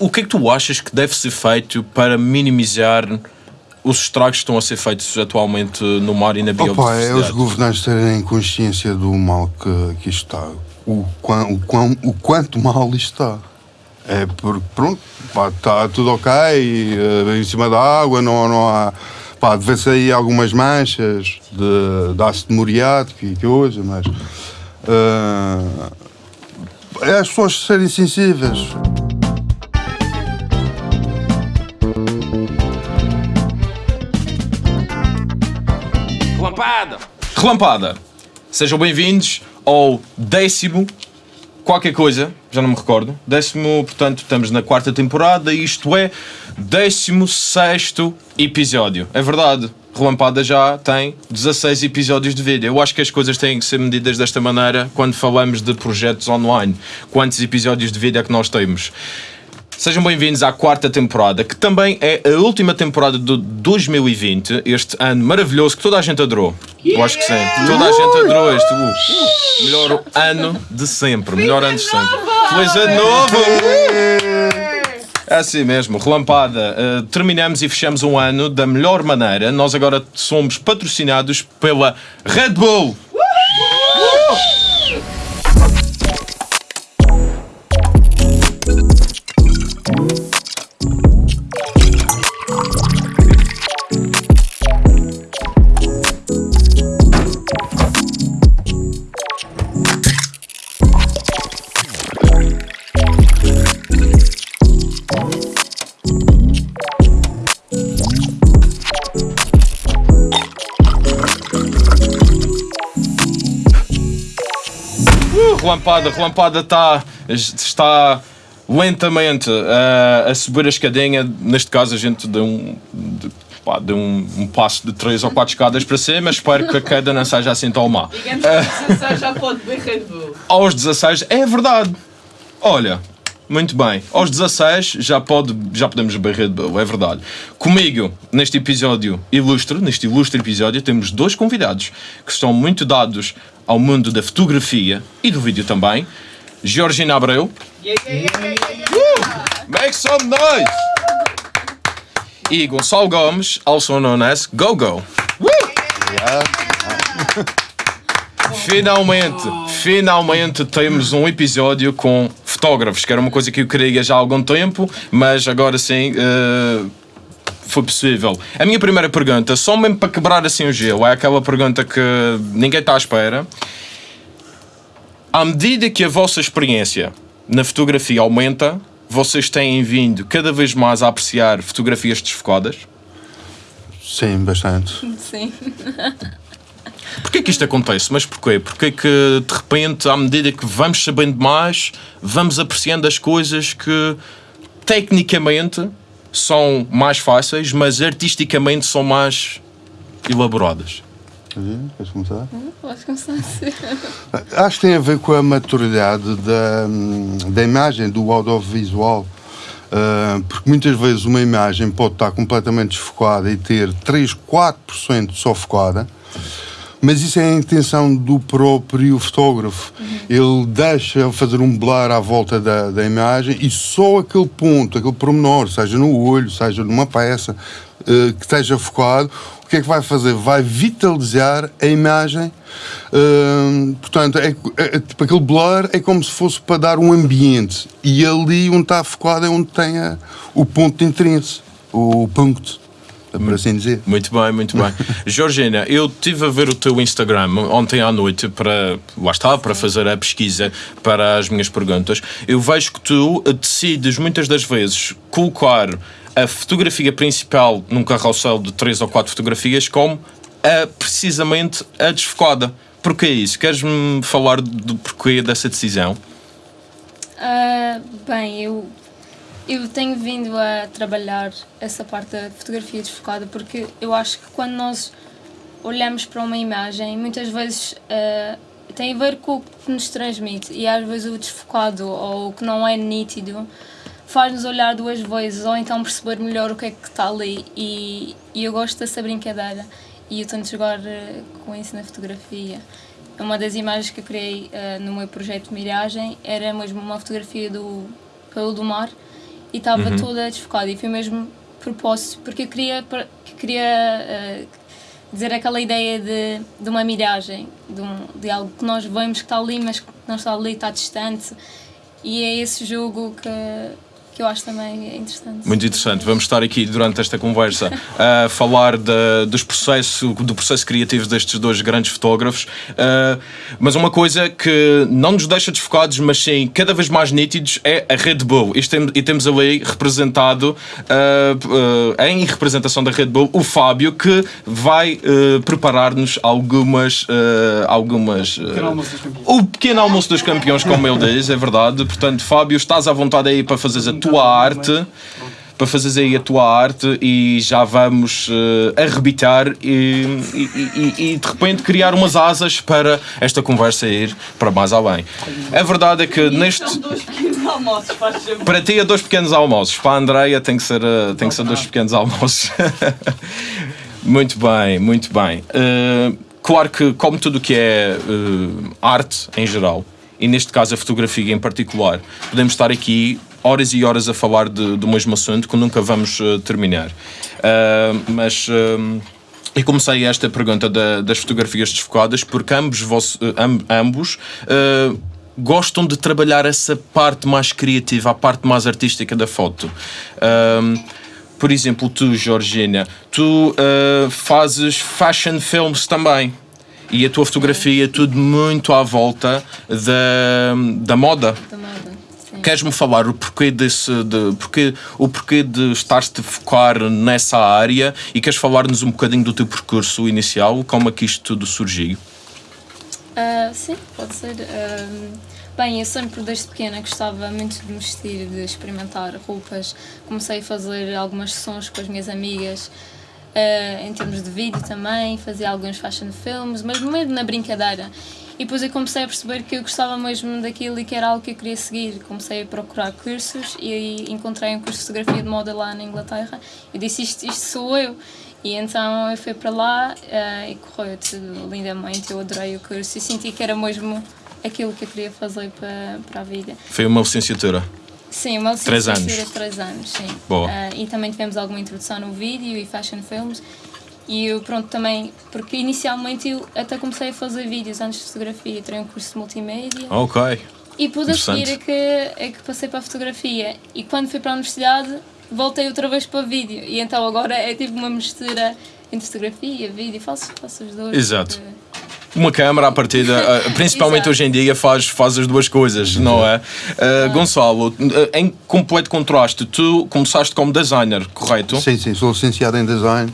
O que é que tu achas que deve ser feito para minimizar os estragos que estão a ser feitos atualmente no mar e na Opa, é biodiversidade? os governantes terem consciência do mal que, que isto está. O, quão, o, quão, o quanto mal isto está. É porque, pronto, pá, está tudo ok, eh, em cima da água, não, não há. Pá, vê-se aí algumas manchas de, de ácido muriático e coisa, mas. eh, é as pessoas serem sensíveis. Relampada! Relampada! Sejam bem-vindos ao décimo qualquer coisa, já não me recordo. Décimo, portanto, estamos na quarta temporada, isto é, décimo sexto episódio. É verdade, Relampada já tem 16 episódios de vídeo. Eu acho que as coisas têm que ser medidas desta maneira quando falamos de projetos online. Quantos episódios de vídeo é que nós temos? Sejam bem-vindos à quarta temporada, que também é a última temporada de 2020, este ano maravilhoso que toda a gente adorou. Eu acho que sim. Toda a gente adorou este. uh, melhor ano de sempre. melhor ano de sempre. Feliz ano novo! É assim mesmo, relampada. Uh, terminamos e fechamos um ano da melhor maneira. Nós agora somos patrocinados pela Red Bull. Relampada, relampada está, está lentamente uh, a subir a escadinha. Neste caso, a gente deu um, de, pá, deu um, um passo de 3 ou 4 escadas para cima. Espero que a queda não seja assim tão má. Digamos que a sensação já pode beber. Aos 16, é verdade. Olha, muito bem. Aos 16 já, pode, já podemos beber Red Bull, é verdade. Comigo, neste episódio ilustre, neste ilustre episódio, temos dois convidados que estão muito dados ao mundo da fotografia e do vídeo também. Georgina Abreu. Yeah, yeah, yeah, yeah. Make some noise! E Gonçalo Gomes, also known as Go-Go. Finalmente, finalmente temos um episódio com fotógrafos, que era uma coisa que eu queria já há algum tempo, mas agora sim eh, foi possível. A minha primeira pergunta, só mesmo para quebrar assim o gelo, é aquela pergunta que ninguém está à espera. À medida que a vossa experiência na fotografia aumenta, vocês têm vindo cada vez mais a apreciar fotografias desfocadas? Sim, bastante. Sim. Porquê que isto acontece? Mas porquê? Porque que de repente, à medida que vamos sabendo mais, vamos apreciando as coisas que tecnicamente são mais fáceis, mas artisticamente são mais elaboradas. Uhum, Queres começar? Podes começar ser. Acho que tem a ver com a maturidade da, da imagem, do audiovisual. Uh, porque muitas vezes uma imagem pode estar completamente desfocada e ter 3, 4% só focada, mas isso é a intenção do próprio fotógrafo. Ele deixa fazer um blur à volta da, da imagem e só aquele ponto, aquele pormenor, seja no olho, seja numa peça, uh, que esteja focado, o que é que vai fazer? Vai vitalizar a imagem. Hum, portanto, é, é- é tipo aquele blur é como se fosse para dar um ambiente. E ali onde está focado é onde tem a- o ponto de interesse, o ponto, por assim dizer. Muito bem, muito bem. Georgina, eu estive a ver o teu Instagram ontem à noite para, lá está, para fazer a pesquisa para as minhas perguntas. Eu vejo que tu decides muitas das vezes colocar a fotografia principal num carrossel de três ou quatro fotografias como a, precisamente a desfocada. Porquê isso? Queres-me falar do porquê dessa decisão? Ah, bem, eu, eu tenho vindo a trabalhar essa parte da fotografia desfocada porque eu acho que quando nós olhamos para uma imagem, muitas vezes ah, tem a ver com o que nos transmite e às vezes o desfocado ou o que não é nítido faz-nos olhar duas vezes ou então perceber melhor o que é que está ali e, e eu gosto dessa brincadeira e eu tento jogar eh, com isso na fotografia. Uma das imagens que eu criei eh, no meu projeto miragem era mesmo uma fotografia do pelo do mar e estava Uhum. toda desfocada e foi mesmo propósito, porque eu queria, queria eh, dizer aquela ideia de, de uma miragem, de, um, de algo que nós vemos que está ali, mas que não está ali, está distante. E é esse jogo que, que eu acho também interessante. Muito interessante. Vamos estar aqui durante esta conversa a falar da- dos processos, do processo criativo destes dois grandes fotógrafos. Uh, mas uma coisa que não nos deixa desfocados, mas sim cada vez mais nítidos, é a Red Bull. Tem- e temos ali representado, uh, uh, em representação da Red Bull, o Fábio, que vai uh, preparar-nos algumas. uh, algumas uh, o pequeno almoço dos campeões, como ele diz, é verdade. Portanto, Fábio, estás à vontade aí para fazeres a tua arte. Para fazeres aí a tua arte e já vamos eh, arrebitar e, e, e- e de repente criar umas asas para esta conversa ir para mais além. A verdade é que neste. São dois pequenos almoços, faz favor. Para ti é dois pequenos almoços, para a Andreia tem que ser, eh, tem que ser dois pequenos almoços. muito bem, muito bem. Eh, claro que, como tudo o que é arte em geral, e neste caso a fotografia em particular, podemos estar aqui horas e horas a falar de, do mesmo assunto que nunca vamos eh, terminar. Eh, mas. eh, e comecei esta pergunta da- das fotografias desfocadas porque ambos, vos- eh, am- ambos gostam de trabalhar essa parte mais criativa, a parte mais artística da foto. Por exemplo, tu, Georgina, tu fazes fashion films também. E a tua fotografia é tudo muito à volta da, da moda. Da moda. Queres-me falar o porquê desse, de, porquê, o porquê de estares-te a focar nessa área e queres falar-nos um bocadinho do teu percurso inicial, como é que isto tudo surgiu? Ah, sim, pode ser. Bem, eu sempre desde pequena gostava muito de me vestir, de experimentar roupas. Comecei a fazer algumas sessões com as minhas amigas, ah, em termos de vídeo também, fazia alguns fashion films, mas mesmo na brincadeira. E depois eu comecei a perceber que eu gostava mesmo daquilo e que era algo que eu queria seguir. Comecei a procurar cursos e encontrei um curso de fotografia de moda lá na Inglaterra. Eu disse: Isto, isto sou eu. E então eu fui para lá eh, e correu tudo lindamente. Eu adorei o curso e senti que era mesmo aquilo que eu queria fazer para, para a vida. Foi uma licenciatura. Sim, uma Três licenciatura anos. de três anos, sim. Boa. Eh, e também tivemos alguma introdução no vídeo e fashion films. E eu, pronto, também, porque inicialmente eu até comecei a fazer vídeos antes de fotografia, tirei um curso de multimédia. Ok. E depois a seguir é que, é que passei para a fotografia. E quando fui para a universidade, voltei outra vez para vídeo. E então agora é tipo uma mistura entre fotografia, vídeo, faço, faço os dois. Exato. porque- Uma câmara à partida, ah, principalmente hoje em dia, faz, faz as duas coisas, não é? Ah, Gonçalo, ah, em completo contraste, tu começaste como designer, correto? Sim, sim, sou licenciado em design.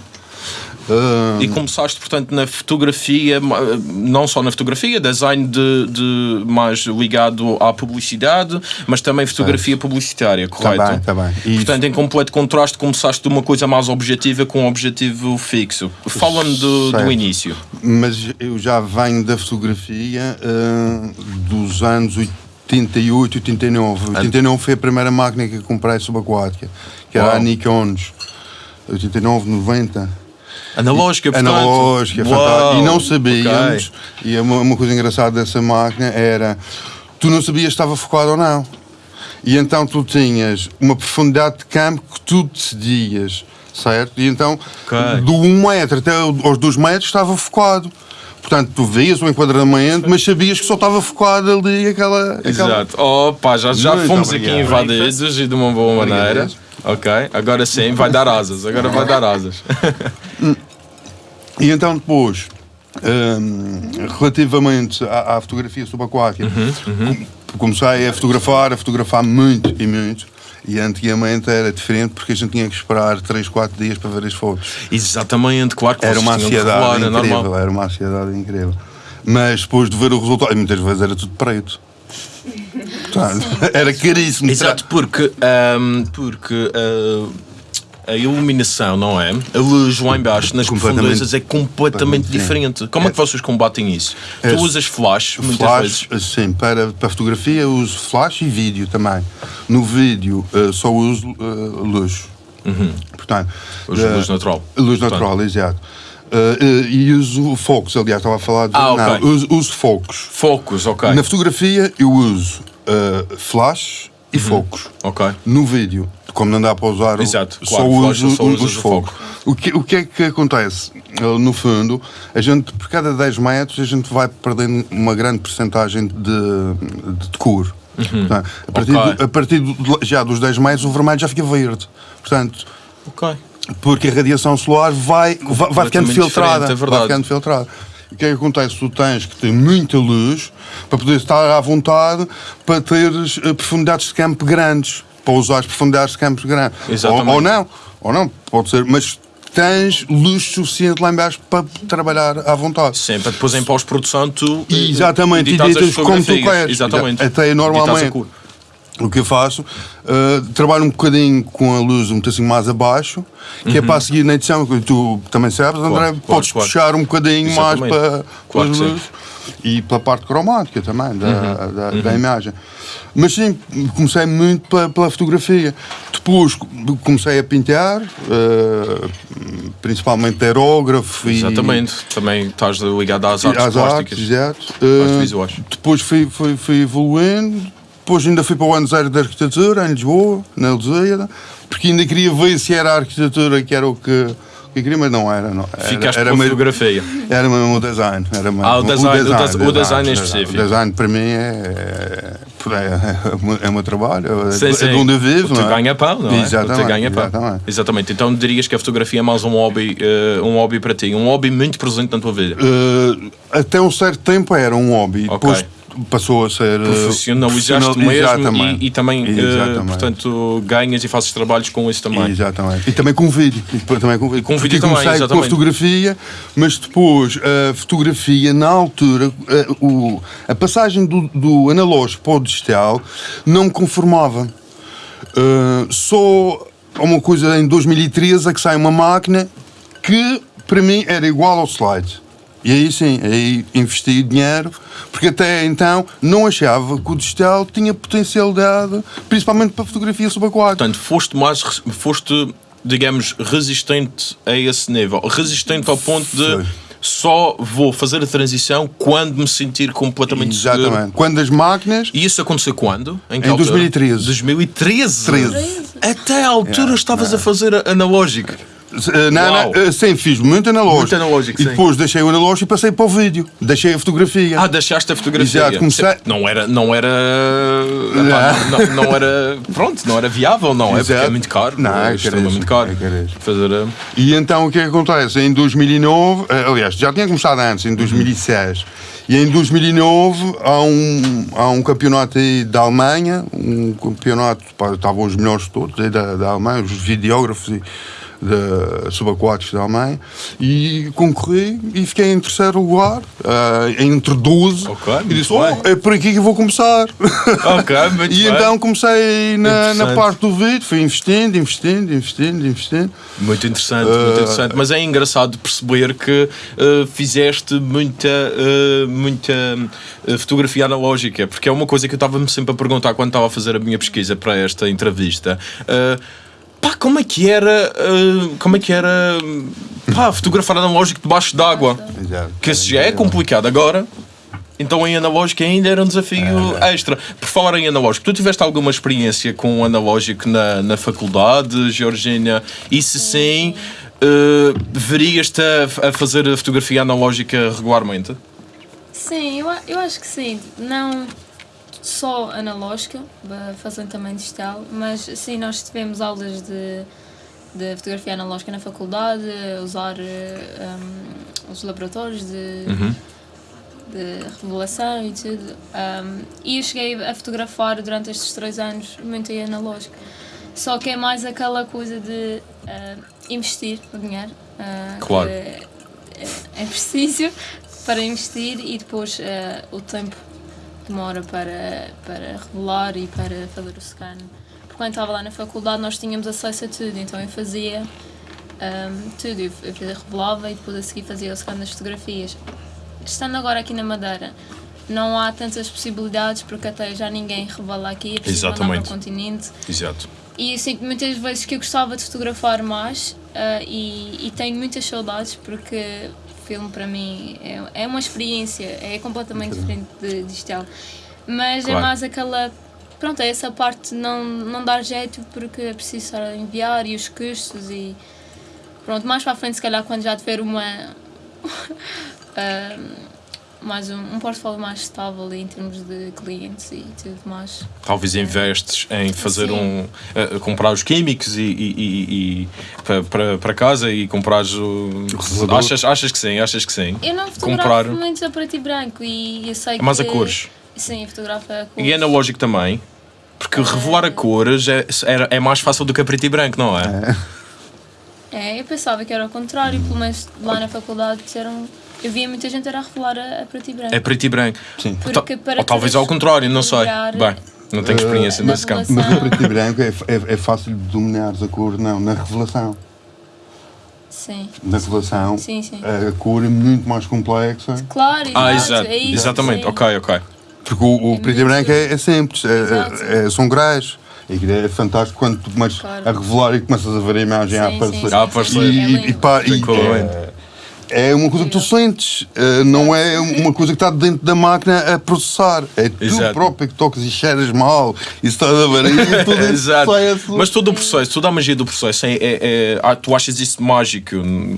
Ah, E começaste, portanto, na fotografia, não só na fotografia, design de, de mais ligado à publicidade, mas também fotografia publicitária, correto? bem, tá bem. Isso. Portanto, em completo contraste, começaste de uma coisa mais objetiva com um objetivo fixo. Fala-me do, do início. mas eu já venho da fotografia ah, dos anos 88, 89. 89 foi a primeira máquina que comprei subaquática, que era Uau. a Nikons. 89, 90. Analógica, portanto. analógica, Uau, fantástica. E não sabíamos, ok. e é uma, uma coisa engraçada dessa máquina era, tu não sabias se estava focado ou não. E então tu tinhas uma profundidade de campo que tu decidias, certo? E então, Ok. do 1 metro até aos 2 metros estava focado. Portanto, tu vias o enquadramento, mas sabias que só estava focado ali aquela... aquela... Exato. Opa, já, já Muito fomos aqui obrigado. invadidos e de uma boa maneira. Ok, agora sim, vai dar asas. Agora vai dar asas. E então depois, hum, relativamente à, à fotografia subaquática, com- comecei a fotografar, a fotografar muito e muito. E antigamente era diferente porque a gente tinha que esperar 3, 4 dias para ver as fotos. Exatamente, claro que Era uma ansiedade revelar, é incrível, normal. era uma ansiedade incrível. Mas depois de ver o resultado, e muitas vezes era tudo preto. Portanto, era caríssimo. Exato, porque, ahm, porque ah, a iluminação, não é? A luz lá em baixo, nas profundezas, é completamente diferente. Como é que vocês combatem isso? É- Tu usas flash, muitas Flash, vezes. sim, para, para fotografia uso flash e vídeo também. No vídeo eh, só uso eh, luz. Portanto, Uso eh, luz natural. Luz Portanto. natural, exato. Eh, e uso focos, aliás, estava a falar de. Ah, ok. Não, uso, uso focos. Focos, ok. Na fotografia eu uso eh, flash e focos. Ok. No vídeo, como não dá para usar Exato, só, claro, uso, só os usas o focos. O que, o que é que acontece? Uh, No fundo, a gente, por cada 10 metros, a gente vai perdendo uma grande porcentagem de, de cor. Portanto, a partir, Ok. do- a partir do- já dos 10 metros, o vermelho já fica verde. Portanto, Ok. Porque a radiação solar vai, vai, vai ficando filtrada. é verdade. vai ficando filtrada. O que é que acontece? Tu tens que ter muita luz para poder estar à vontade para teres eh, profundidades de campo grandes. Para usar as profundidades de campo grandes. Ou, Exatamente. ou não, ou não, pode ser, mas tens luz suficiente lá embaixo para trabalhar à vontade. Sim, para depois em pós-produção tu eh, Exatamente, e editas como tu queres. Exatamente. Até normalmente. O que eu faço, uh, trabalho um bocadinho com a luz um bocadinho mais abaixo, que é para a seguir na edição, que tu também sabes, André, claro, podes claro. puxar um bocadinho mais Exatamente. para, Claro para as luzes e pela parte cromática também, da, Uhum. da, da imagem. Mas sim, comecei muito pela, pela fotografia. Depois comecei a pintar, uh, principalmente aerógrafo e Exatamente. Também estás ligado às e artes às plásticas. artes, exato. Uh, depois fui, fui, fui evoluindo, depois ainda fui para o ano zero de arquitetura, em Lisboa, na Lusíada, porque ainda queria ver se era a arquitetura que era o que, que queria, mas não era. Não. Era, Ficaste era, com a mesmo, fotografia. era mesmo o design. Era mesmo, Ah, o design, o des- o design em específico. O design para mim é, é, é, o meu- é trabalho, é, Sim, é sim. de onde eu vivo. É? ganha pão, não é? Exatamente, teu ganha pão. exatamente. Exatamente. Então dirias que a fotografia é mais um hobby, eh, um hobby para ti, um hobby muito presente na tua vida. Uh, até um certo tempo era um hobby, Ok. depois passou a ser uh, Profissionalizaste profissional- mesmo e, e também, eh, Exatamente. portanto, ganhas e fazes trabalhos com isso também. Exatamente. E também com vídeo. E também com vídeo. com vídeo também, comecei com a exatamente. fotografia, mas depois a fotografia, na altura, a, o- a passagem do, do analógico para o digital não me conformava. Uh, só há uma coisa em 2013 é que sai uma máquina que para mim era igual ao slide. E aí sim, aí investi dinheiro, porque até então não achava que o digital tinha potencialidade, principalmente para fotografia subaquática. Portanto, foste mais, foste, digamos, resistente a esse nível. Resistente ao ponto de só vou fazer a transição quando me sentir completamente seguro. Exatamente. Quando as máquinas. E isso aconteceu quando? Em altura? 2013. 2013? 13. Até a altura estavas a fazer analógico. Eh, Não, Uau. não, eh, sim, fiz muito analógico. Muito analógico, E sim. depois deixei o analógico e passei para o vídeo. Deixei a fotografia. Ah, deixaste a fotografia. Exato, comecei- Não era, não era, epá, não, não era, pronto, não era viável, não é? Porque é Exato. muito caro, Não, é é extremamente caríssimo, caro. é. Fazer a... E então o que é que acontece? Em 2009, eh, aliás, já tinha começado antes, em 2006. E em 2009 há um, há um campeonato aí da Alemanha, um campeonato, pá, estavam os melhores todos aí da, da Alemanha, os videógrafos e, de subaquáticos da Alemanha, e concorri e fiquei em terceiro lugar, eh, entre 12. Ok, e disse: oh, é por aqui que eu vou começar. Ok, muito e bem. então comecei na, na parte do vídeo, fui investindo, investindo, investindo, investindo. Muito interessante, muito interessante. Mas é engraçado perceber que eh, fizeste muita, eh, muita eh, fotografia analógica, porque é uma coisa que eu estava-me sempre a perguntar quando estava a fazer a minha pesquisa para esta entrevista. Pá, como é que era, eh, como é que era, pá, fotografar analógico debaixo d'água? Exato. Que isso já é complicado agora. Então em analógico ainda era um desafio É, extra. Por falar em analógico, tu tiveste alguma experiência com o analógico na, na faculdade, Georgina? E se sim, eh, verias-te a, a fazer a fotografia analógica regularmente? Sim, eu, eu acho que sim. Não só analógica, fazendo também digital, mas sim, nós tivemos aulas de, de fotografia analógica na faculdade, usar um, os laboratórios de, de revelação e tudo. Um, e eu cheguei a fotografar durante estes três anos muito em analógico. Só que é mais aquela coisa de ah, investir o dinheiro. ah, Claro. é, é preciso para investir e depois ah, o tempo demora para, para revelar e para fazer o scan. Porque quando estava lá na faculdade nós tínhamos acesso a tudo, então eu fazia ahm, tudo. Eu, eu revelava e depois a seguir fazia o scan das fotografias. Estando agora aqui na Madeira, não há tantas possibilidades porque até já ninguém revela aqui, é preciso mandar para o Exatamente. continente. Exato. E eu sinto muitas vezes que eu gostava de fotografar mais ah, e, e tenho muitas saudades porque filme para mim é, é uma experiência, é completamente diferente de digital. Mas é Claro. mais aquela pronto, é essa parte não, não dar jeito porque é preciso estar a enviar e os custos e pronto, mais para a frente se calhar quando já tiver uma ah, mais um, um portfólio mais estável em termos de clientes e tudo mais. Talvez investes em fazer Sim. um. eh, comprar os químicos e, e- e- e para- casa e comprares o. revelador. Achas, achas que sim, achas que sim. Eu não fotografo Comprar. muito a preto e branco e eu sei É mais a que... cores. Sim, eu fotografo a cores. E é analógico também. Porque revelar a cores é, era- é mais fácil do que a preto e branco, não é? É, eu pensava que era o contrário, pelo menos lá na faculdade disseram... Eu via muita gente era a revelar a, a preto e branco. É preto e branco. Sim. Ou, Porque para ou talvez ao contrário, não sei. Bem, não tenho experiência na nesse campo. Mas no preto e branco é, é, é fácil de dominares a cor, não, na revelação. Sim, Na revelação, sim, sim. a cor é muito mais complexa. Claro, Ah, exato, exato. é isso, Exatamente, sim. ok, ok. Porque o, o preto e branco é, é simples, é- é- é- são. E aquilo é fantástico quando tu começas Claro. a revelar e começas a ver a imagem a Sim, aparecer. sim, sim, A aparecer. E, É e, e pá, e é, é uma coisa que tu sentes, eh, não é uma coisa que está dentro da máquina a processar. É tu Exato. próprio que tocas e cheiras mal e estás a ver e tudo isso Exato. Mas todo o processo, toda a magia do processo, é, é- é- ah, tu achas isso mágico,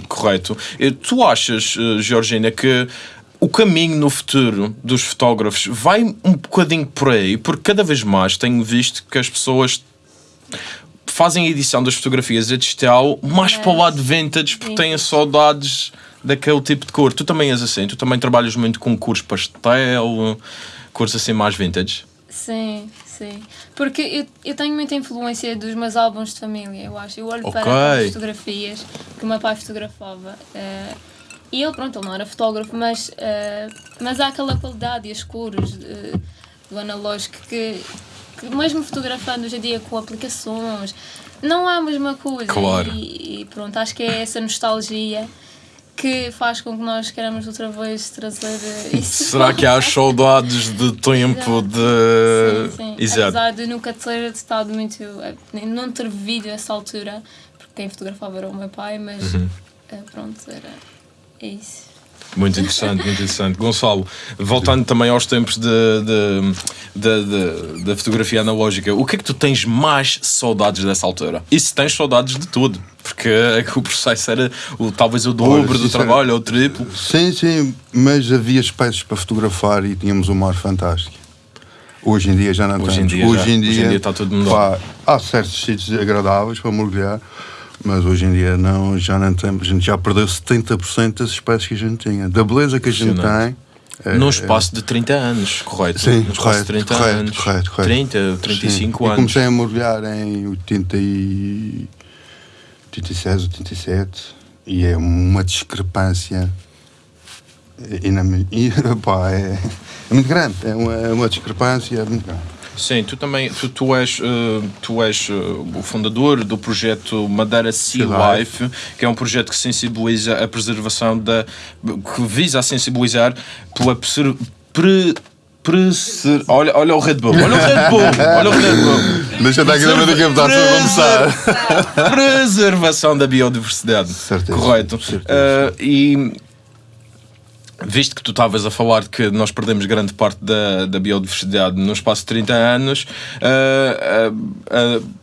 correto? Eh, Tu achas, eh, Georgina, que o caminho no futuro dos fotógrafos vai um bocadinho por aí? Porque cada vez mais tenho visto que as pessoas fazem a edição das fotografias a digital mais para o lado vintage porque têm saudades daquele tipo de cor. Tu também és assim, tu também trabalhas muito com cores pastel, cores assim mais vintage. Sim, sim. Porque eu, eu tenho muita influência dos meus álbuns de família, eu acho. Eu olho Ok. para as fotografias que o meu pai fotografava. eh, e ele, pronto, ele não era fotógrafo, mas, eh, mas há aquela qualidade e as cores eh, do analógico que, que, mesmo fotografando hoje em dia com aplicações, não há a mesma coisa. Claro. E, e pronto, acho que é essa nostalgia que faz com que nós queiramos outra vez trazer eh, isso. Será que há saudades de tempo de. Sim, sim. Exato. Apesar de nunca ter estado muito. eh, não ter vivido essa altura, porque quem fotografava era o meu pai, mas Uhum. eh, pronto, era. É isso. Muito interessante, muito interessante. Gonçalo, voltando também aos tempos da fotografia analógica, o que é que tu tens mais saudades dessa altura? E se tens saudades de tudo? Porque é que o processo era o, talvez o dobro do sincero- trabalho, ou o triplo. Sim, sim, mas havia espécies para fotografar e tínhamos um mar fantástico. Hoje em dia já não Hoje em dia já. hoje em Hoje em dia, dia está tudo mudado. pá, há certos sítios agradáveis para mergulhar, mas hoje em dia não, já não temos. A gente já perdeu 70% das espécies que a gente tinha. Da beleza que a gente tem. É- Num espaço de 30 anos, correto? Sim, Num espaço correto, de 30 correto, anos. correto, correto. 30, 35 Sim. Eu anos. comecei a mergulhar em 80 e... 86, 87 e é uma discrepância inam- e, pá, é, é muito grande, é uma, é uma discrepância muito grande. Sim, tu também tu, tu és, eh, tu és eh, o fundador do projeto Madeira Sea Life, que é um projeto que sensibiliza a preservação da. que visa a sensibilizar pela pre, preser- olha, olha o Red Bull, olha o Red Bull, olha o Red Bull. Deixa estar aqui também daqui a botar a começar. Preservação da biodiversidade. Certeza, Correto. certeza. Eh, e visto que tu estavas a falar de que nós perdemos grande parte da, da biodiversidade no espaço de 30 anos, eh,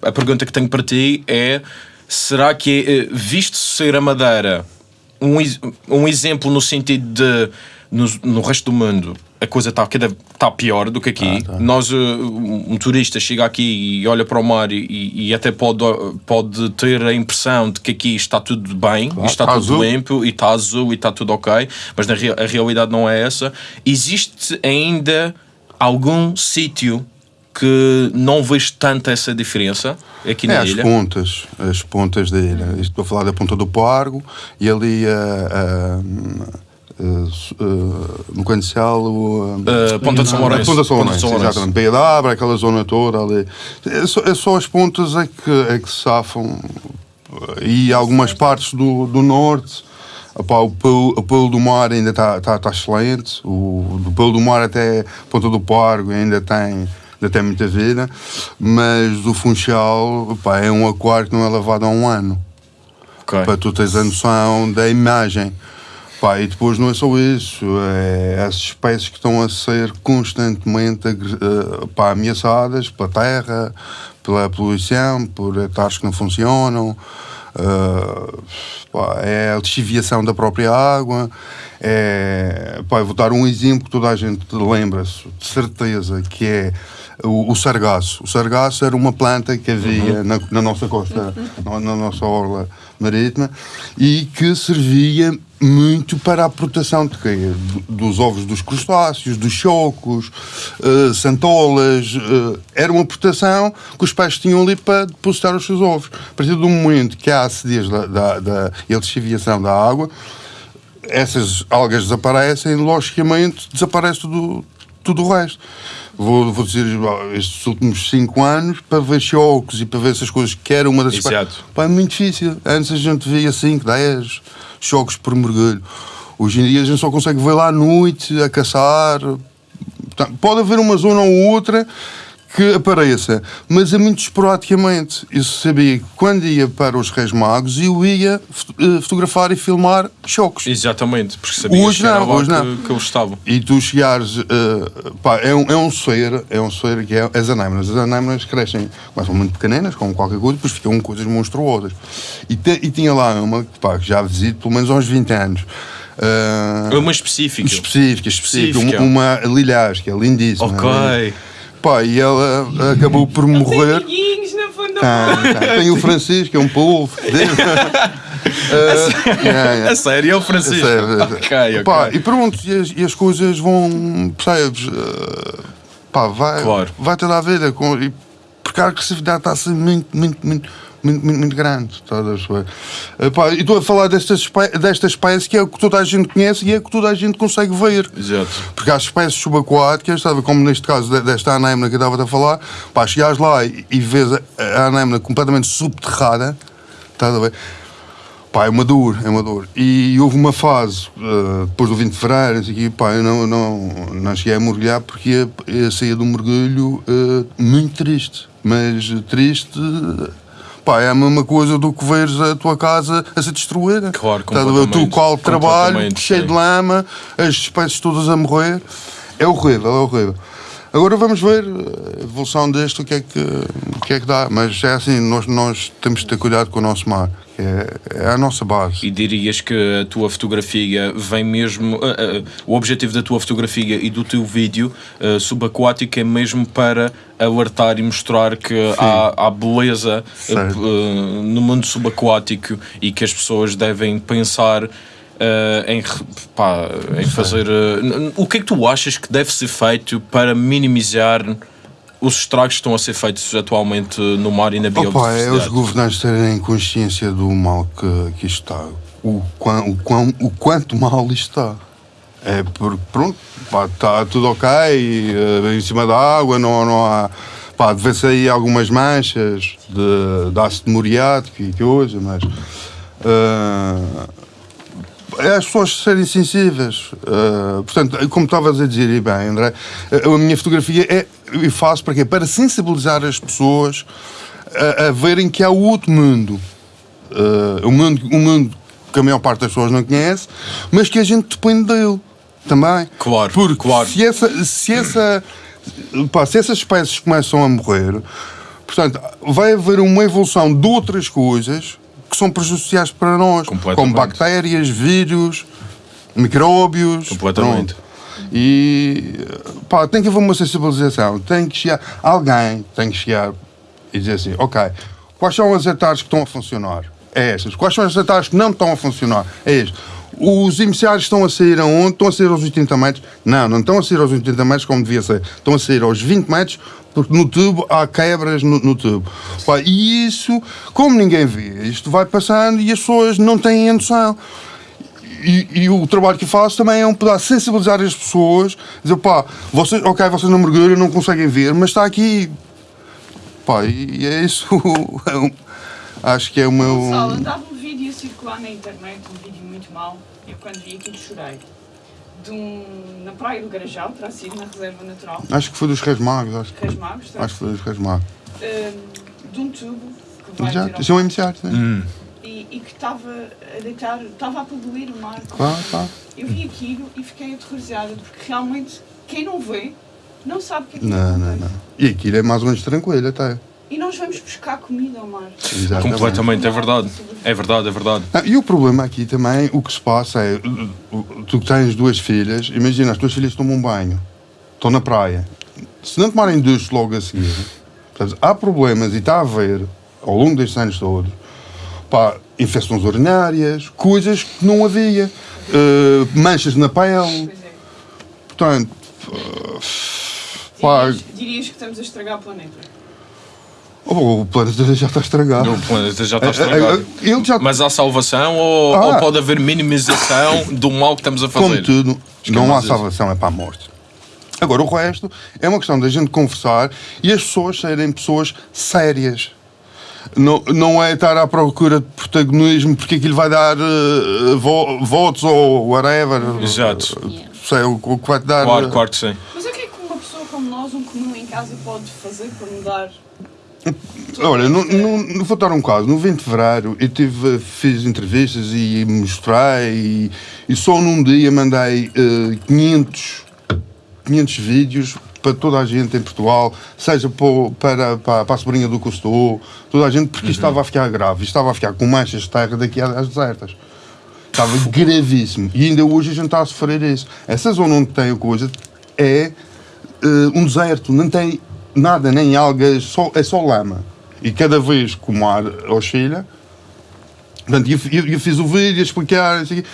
a, a- pergunta que tenho para ti é: será que, eh, visto ser a Madeira um, um exemplo no sentido de no, no resto do mundo a coisa está cada está pior do que aqui. Nós, eh, um um turista chega aqui e olha para o mar e, e- até pode, pode ter a impressão de que aqui está tudo bem, e está está tudo azul. limpo e está azul e está tudo ok, mas na a realidade não é essa. Existe ainda algum sítio que não vejo tanta essa diferença aqui É, na as ilha? pontas, as pontas da ilha. Estou a falar da ponta do Pargo e ali a. no Cancel, o, Uh, Ponta de São Lourenço. Ponta de São Lourenço, exatamente. Baía da Abra, aquela zona toda ali. É só, é só as pontas é que, é que se safam. E algumas partes do, do norte. O, pelo, o pelo do mar ainda está tá, tá excelente. O, do pelo do mar até Ponta do Pargo ainda tem, ainda tem muita vida. Mas o Funchal é um aquário que não é lavado há um ano Ok. para tu teres a noção da imagem. Pá, e depois não é só isso, é as espécies que estão a ser constantemente eh, pá, ameaçadas pela terra, pela poluição, por hectares que não funcionam, eh, pá, é a lixiviação da própria água. É, pá, vou dar um exemplo que toda a gente lembra-se, de certeza, que é o, o sargaço. O sargaço era uma planta que havia na, na nossa costa, na, na nossa orla marítima, e que servia muito para a proteção de quê? Do- Dos ovos dos crustáceos, dos chocos, eh, santolas. eh, era uma proteção que os peixes tinham ali para depositar os seus ovos. A partir do momento que há acidez da, da, da e da água, essas algas desaparecem, logicamente desaparece tudo, tudo o resto. Vou, vou dizer, estes últimos 5 anos, para ver choques e para ver essas coisas, que era uma das Exato. Pá, é muito difícil. Antes a gente via 5, 10 choques por mergulho. Hoje em dia a gente só consegue ver lá à noite, a caçar. Portanto, pode haver uma zona ou outra que apareça, mas é muito esporadicamente. Eu sabia que quando ia para os Reis Magos eu ia eh, fotografar e filmar choques. Exatamente, porque sabias Hoje que era não, hoje que, não. que eles estavam. E tu chegares, eh, pá, é um, é um ser, é um ser que é as anêmonas. As anêmonas crescem, começam muito pequeninas, como qualquer coisa, depois ficam coisas monstruosas. E, te- e tinha lá uma, pá, que já visito pelo menos aos 20 anos. É uma específica. específica, específica, Específica. um- uma lilhas, que é lindíssima. Ok. Pá, e ela acabou por Tem morrer. amiguinhos na da Tem, tem. Tem o Francisco, que é um polvo. uh, yeah, yeah. A sério, é o Francisco. Sério. Ok, ok. Pá, e pronto, e as, e as coisas vão, percebes? Uh, pá, vai, Claro. vai toda a vida. Com, e, porque a agressividade está a ser muito, muito, muito. Muito, muito, muito grande, estás a perceber? Uh, pá, e estou a falar destas, espé- desta espécie que é o que toda a gente conhece e é o que toda a gente consegue ver. Exato. Porque há espécies subaquáticas, sabe, como neste caso de- desta anémona que eu estava a falar, pá, chegares lá e, e vês a, a anémona completamente subterrada, estás a ver? Pá, é uma dor, é uma dor. E houve uma fase, eh, depois do 20 de fevereiro, quê, pá, eu não, não, não cheguei a mergulhar porque ia, ia sair de um mergulho eh, muito triste. Mas triste, pá, é a mesma coisa do que veres a tua casa a ser destruída. Claro, teu completamente, qual de trabalho, cheio sim. de lama, as espécies todas a morrer. É horrível, é horrível. Agora vamos ver a evolução deste, o que é que, o que, é que dá. Mas é assim, nós, nós temos de ter cuidado com o nosso mar, que é, é a nossa base. E dirias que a tua fotografia vem mesmo. ah, ah, o objetivo da tua fotografia e do teu vídeo ah, subaquático é mesmo para alertar e mostrar que há, há beleza no mundo subaquático e que as pessoas devem pensar. Ah, em, pá, em fazer. n- o que é que tu achas que deve ser feito para minimizar os estragos que estão a ser feitos atualmente no mar e na Opa, é os biodiversidade? governantes terem consciência do mal que, que isto está. O, quão, o, quão, o quanto mal isto está. É porque, pronto, pá, está tudo ok, eh, em cima da água, não, não há. Pá, deve-se aí algumas manchas de, de ácido muriático e coisa, mas. eh, é as pessoas serem sensíveis. Eh, portanto, como estavas a dizer, e bem, André, eh, a minha fotografia é. Eu faço para quê? Para sensibilizar as pessoas a, a verem que há outro mundo. Eh, um mundo. Um mundo que a maior parte das pessoas não conhece, mas que a gente depende dele também. Claro, Porque claro. se essa. Se essa pá, se essas espécies começam a morrer, portanto, vai haver uma evolução de outras coisas que são prejudiciais para nós, como bactérias, vírus, micróbios. Completamente. pronto. E pá, tem que haver uma sensibilização, tem que chegar, alguém tem que chegar e dizer assim, ok, quais são as hectares que estão a funcionar? É estas. Quais são as hectares que não estão a funcionar? É este. Os emissários estão a sair aonde? Estão a sair aos 80 metros? Não, não estão a sair aos 80 metros como devia ser. Estão a sair aos 20 metros porque no tubo há quebras no, no tubo. Pá, e isso, como ninguém vê, isto vai passando e as pessoas não têm noção. E, e o trabalho que eu faço também é um pedaço sensibilizar as pessoas, dizer pá, vocês, ok, vocês não mergulham, não conseguem ver, mas está aqui. Pá, e, e é isso. é acho que é o meu. Gonçalo, andava um vídeo circular na internet, um vídeo muito mau. Eu quando vi aquilo chorei. De um, na praia do Garajal, terá sido na reserva natural, Acho que foi dos Reis Magos, acho, Reis Magos, terá acho que foi dos Reis Magos. hum, de um tubo que vai ao isso é um né? Hum. e, e que estava a deitar, estava a poluir o mar. Claro, claro. Eu vi aquilo e fiquei aterrorizada, porque realmente quem não vê não sabe o que é que Não, não, acontece. não. E aquilo é mais ou menos tranquilo até. E nós vamos buscar comida ao mar. Exatamente. Completamente, é verdade. É verdade, é verdade. Ah, e o problema aqui também, o que se passa é, tu que tens duas filhas, imagina, as tuas filhas tomam um banho, estão na praia. Se não tomarem ducho logo a seguir, portanto, há problemas e está a haver, ao longo destes anos todos, pá, infecções urinárias, coisas que não havia, uh, manchas na pele, Pois é. portanto, uh, pá, Dirias, dirias que estamos a estragar o planeta. Oh, o planeta já está estragado. O planeta já está Eh, eh, estragado. Ele já Mas há salvação ou, Ah. ou pode haver minimização do mal que estamos a fazer? tudo, que não é há salvação, é para a morte. Agora, o resto é uma questão da gente conversar e as pessoas serem pessoas sérias. Não, não é estar à procura de protagonismo porque aquilo vai dar eh, vo- votos ou whatever. Exato. Sei, o, o que vai te dar. Claro, eh, claro que sim. Mas o que é que uma pessoa como nós, um comum em casa, pode fazer para mudar? Olha, não, não vou dar um caso. No 20 de fevereiro eu tive, fiz entrevistas e mostrei e, e só num dia mandei eh, 500, 500 vídeos para toda a gente em Portugal, seja para, para, para a sobrinha do Custou, toda a gente, porque isto estava a ficar grave, estava a ficar com manchas de terra daqui às desertas. Estava gravíssimo. E ainda hoje a gente está a sofrer isso. Essa zona onde tem a coisa é eh, um deserto, não tem nada, nem algas, só, é só lama. E cada vez que o mar oscila, portanto, eu, eu, eu fiz o vídeo a explicar, isso aqui.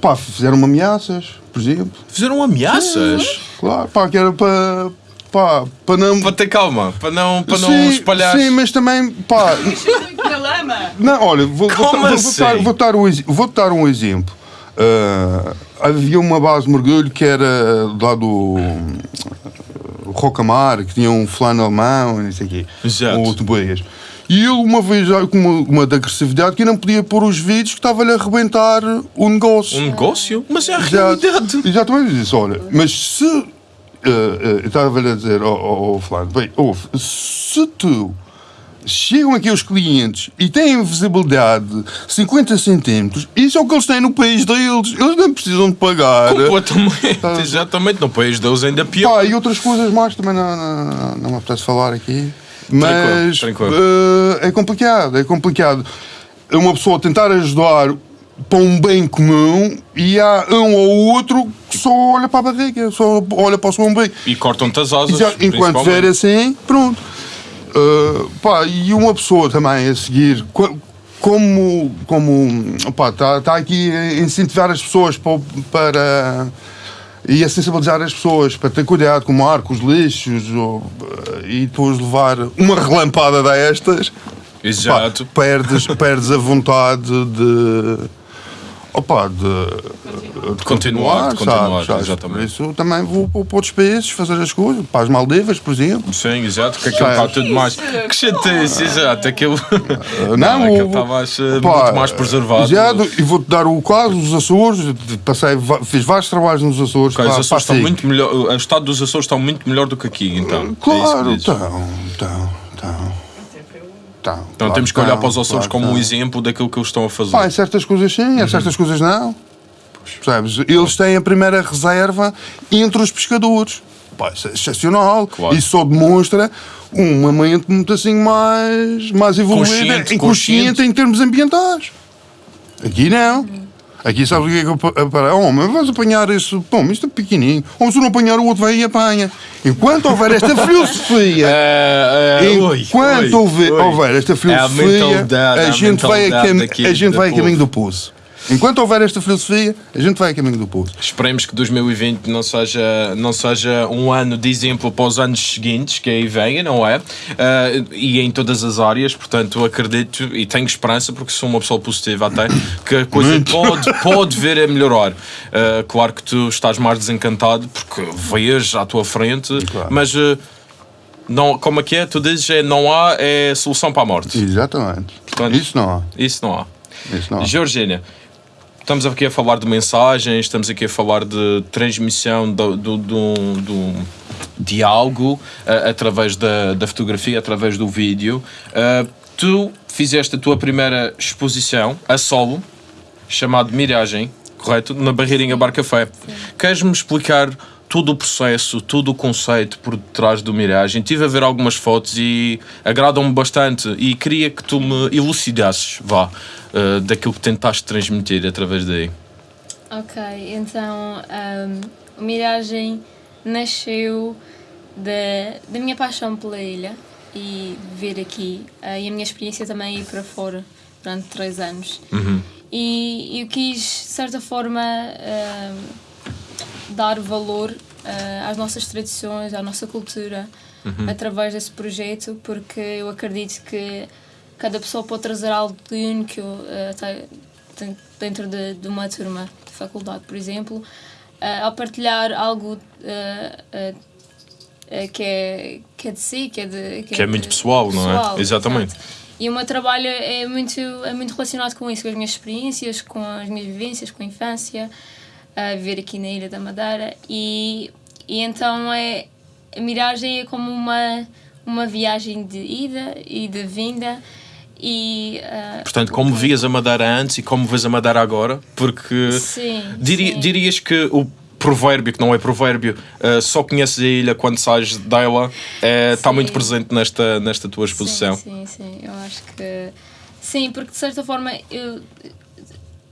Pá, fizeram ameaças, por exemplo. Fizeram ameaças Claro, pá, que era para. Pá, para não. para ter calma, para não, para não sim, espalhar. Sim, mas também, pá. Lama! Não, olha, vou, vou, vou, vou, assim? dar, vou, dar um, vou dar um exemplo. Ah, havia uma base de mergulho que era lá do uh, Rocamar, que tinha um fulano alemão, não sei o quê, Exato. ou Tobeias. E ele, uma vez, com uma, uma de agressividade, que não podia pôr os vídeos que estava-lhe a arrebentar o negócio. Um negócio? Mas é a Exato. realidade. Exatamente, disse, olha, mas se. eh, eh, eu estava a dizer ao, ao, ao Flávio, bem, ouve, se tu. Chegam aqui os clientes e têm visibilidade de 50 centímetros, isso é o que eles têm no país deles. Eles não precisam de pagar. Completamente, exatamente. No país deus ainda pior. Pá, e outras coisas mais também não, não, não, me apetece falar aqui. Mas tranquilo. eh, é complicado, é complicado. É uma pessoa tentar ajudar para um bem comum e há um ou outro que só olha para a barriga, só olha para o seu umbigo. E cortam-te as asas. Já, enquanto principalmente. ver assim, pronto. Uh, pá, e uma pessoa também a seguir, co- como como está tá aqui a incentivar as pessoas para, para e a sensibilizar as pessoas para ter cuidado com o mar, com os lixos ou, uh, e depois levar uma relampada destas, pá, Exato. perdes, perdes a vontade de opa, de, de continuar, de continuar, sabes, sabes? exatamente. Por isso também vou para outros países fazer as coisas, para as Maldivas, por exemplo. Sim, exato, que aquilo está Sabes? tudo mais. Isso, Que chatice, exato. Aquilo. Uh, Não, aquilo o- está mais, eh, pá, muito mais preservado. Exato, e vou-te dar o caso dos Açores. Passei, fiz vários trabalhos nos Açores. Ok, os Açores estão muito melhor. O estado dos Açores está muito melhor do que aqui, então. É Claro, estão, estão, Até estão. Então claro temos que que olhar para os Açores claro como um exemplo daquilo que eles estão a fazer. Pá, em certas coisas sim, Uhum. em certas coisas não. Percebes? Eles têm a primeira reserva entre os pescadores. Pá, isso é excepcional. Claro. Isso só demonstra uma mente muito assim mais, mais evoluída Consciente, consciente, consciente. em termos ambientais. Aqui não. Aqui sabes o que é que eu pa- para? Oh, mas vais apanhar isso. Bom, isto é pequenininho. Ou se não apanhar o outro vai e apanha. Enquanto houver esta filosofia. É, é, oi, Enquanto oi, houver, oi. houver esta É a filosofia, mentalidade, a a gente vai a, daqui a, gente vai a caminho do poço. Enquanto houver esta filosofia, a gente vai a caminho do poço. Esperemos que 2020 não seja, não seja um ano de exemplo para os anos seguintes que aí venham, não é? Ah, e em todas as áreas, portanto, acredito e tenho esperança, porque sou uma pessoa positiva até, que a coisa pode, pode vir a melhorar. Ah, claro que tu estás mais desencantado porque vês à tua frente, Claro. mas. ah, não, como é que é? Tu dizes é não há é solução para a morte. Exatamente. Portanto, Isso não há. Isso não há. Isso não há. Georgina, estamos aqui a falar de mensagens, estamos aqui a falar de transmissão do, do, do, do- de algo ah, através da, da fotografia, através do vídeo. Ah, tu fizeste a tua primeira exposição a solo, chamado Miragem, correto? Na Barreirinha Bar Café. Queres-me explicar todo o processo, todo o conceito por detrás do Miragem? Tive a ver algumas fotos e agradam-me bastante e queria que tu me elucidasses, vá, eh, daquilo que tentaste transmitir através daí. Ok, então ahm, o Miragem nasceu da, da minha paixão pela ilha e de vir aqui ah, e a minha experiência também ir para fora durante três anos. E eu quis, de certa forma, ahm, dar valor ah, às nossas tradições, à nossa cultura através desse projeto, porque eu acredito que cada pessoa pode trazer algo de único den- dentro de, de uma turma de faculdade, por exemplo, ah, ao partilhar algo que, é, que é de si, que é, de, Que é muito de- pessoal, não é? Exatamente. E o meu trabalho é muito, é muito relacionado com isso, com as minhas experiências, com as minhas vivências, com a infância, a viver aqui na Ilha da Madeira. E, e então é, a miragem é como uma, uma viagem de ida e de vinda. E, ah, Portanto, como vias a Madeira antes e como vês a Madeira agora, porque Sim, diri- sim. dirias que o provérbio, que não é provérbio, uh, só conheces a ilha quando sais dela, está Sim. muito presente nesta, nesta tua exposição. Sim, sim, sim. Eu acho que. Sim, porque de certa forma, eu,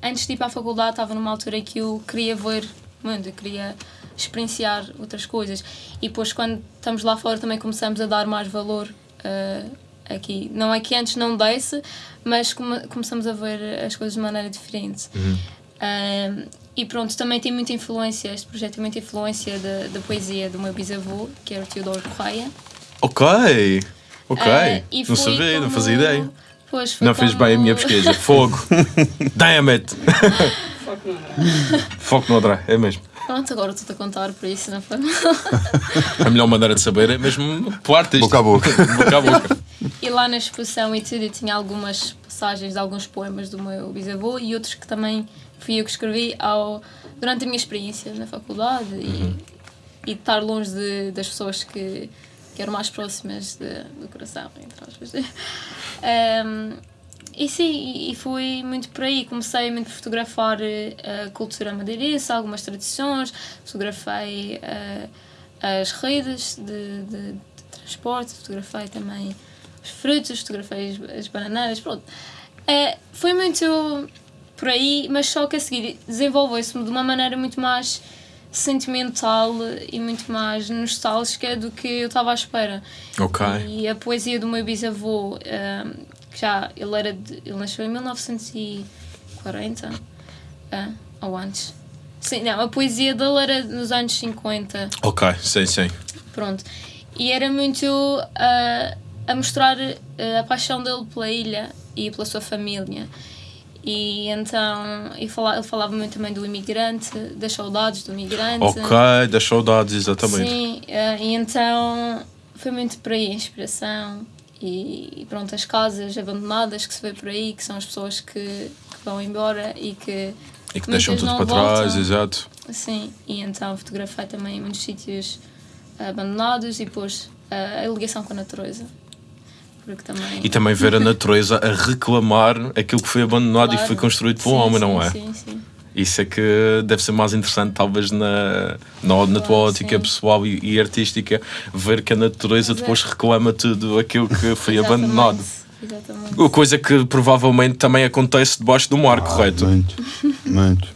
antes de ir para a faculdade, estava numa altura em que eu queria ver mundo, eu queria experienciar outras coisas. E depois, quando estamos lá fora, também começamos a dar mais valor ah, aqui. Não é que antes não desse, mas come- começamos a ver as coisas de maneira diferente. Ah, e pronto, também tem muita influência, este projeto tem muita influência da, poesia do meu bisavô, que era o Teodoro Correia. Ok, ok. E não sabia, não como- fazia ideia. Pois, foi Não fiz como- bem a minha pesquisa. Fogo. Damn it. Foco no André. Foco no André, é mesmo. Pronto, agora estou-te a contar por isso, não foi? A melhor maneira de saber é mesmo pelo artista. Boca a boca. boca a boca. E lá na exposição e tudo, eu tinha algumas passagens de alguns poemas do meu bisavô e outros que também fui eu que escrevi ao, durante a minha experiência na faculdade Uhum. e, e estar longe de, das pessoas que, que eram mais próximas de- do coração, entre aspas. Ahm, e sim, e- foi muito por aí. Comecei muito a fotografar eh, a cultura madeirense, algumas tradições, fotografei eh, as redes de, de- de transporte, fotografei também os frutos, fotografei as, as bananeiras, pronto. Eh, foi muito por aí, mas só que a seguir desenvolveu-se de uma maneira muito mais sentimental e muito mais nostálgica do que eu estava à espera. Ok. E a poesia do meu bisavô, ahm, que já ele era de- ele nasceu em 1940 ah, ou antes. Sim, não, a poesia dele era nos anos 50. Ok, sim, sim. Pronto. E era muito ah, a mostrar ah, a paixão dele pela ilha e pela sua família. E então ele falava muito também do imigrante, das saudades do imigrante. Ok, das saudades, exatamente. Sim, ah, e então foi muito por aí a inspiração. E, e pronto, as casas abandonadas que se vê por aí, que são as pessoas que, que vão embora e que. E que deixam tudo para trás, voltam. exato. Sim, e então fotografei também muitos sítios abandonados e depois a ligação com a natureza. Porque também. E também ver a natureza a reclamar aquilo que foi abandonado e Claro. foi construído pelo Sim, homem, sim, não é? Sim, sim. Isso é que deve ser mais interessante, talvez, na, na, na tua Claro, ótica sim. pessoal e, e artística, ver que a natureza Mas é- depois reclama tudo aquilo que foi Exatamente, abandonado. Exatamente. Coisa que provavelmente também acontece debaixo do mar, correto? Muito, muito.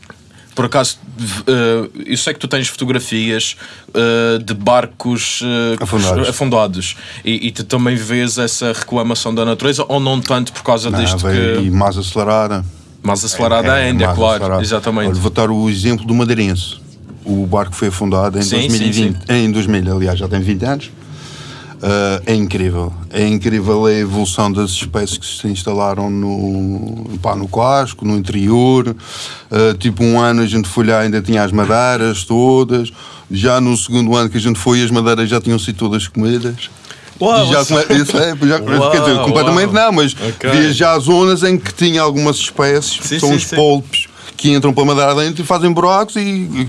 Por acaso, eh, eu sei que tu tens fotografias eh, de barcos eh, Afundados. afundados. E, e tu também vês essa reclamação da natureza, ou não tanto por causa Não, deste veio- E que. mais acelerada. Mais acelerada É, ainda, mais claro. acelerada. Exatamente. Olha, vou dar o exemplo do Madeirense. O barco foi afundado em Sim, 2020. sim, Em 2000, aliás, já tem 20 anos. Ah, é incrível. É incrível a evolução das espécies que se instalaram no, pá, no no interior. Ah, tipo, um ano a gente foi lá ainda tinha as madeiras todas. Já no segundo ano que a gente foi, as madeiras já tinham sido todas comidas. Uau, já, come- isso é, já- Uau, quer dizer, completamente uau. não, mas Ok. via já zonas em que tinha algumas espécies, Sim, são sim, os sim. polpes, que entram para a madeira dentro e fazem buracos e, e.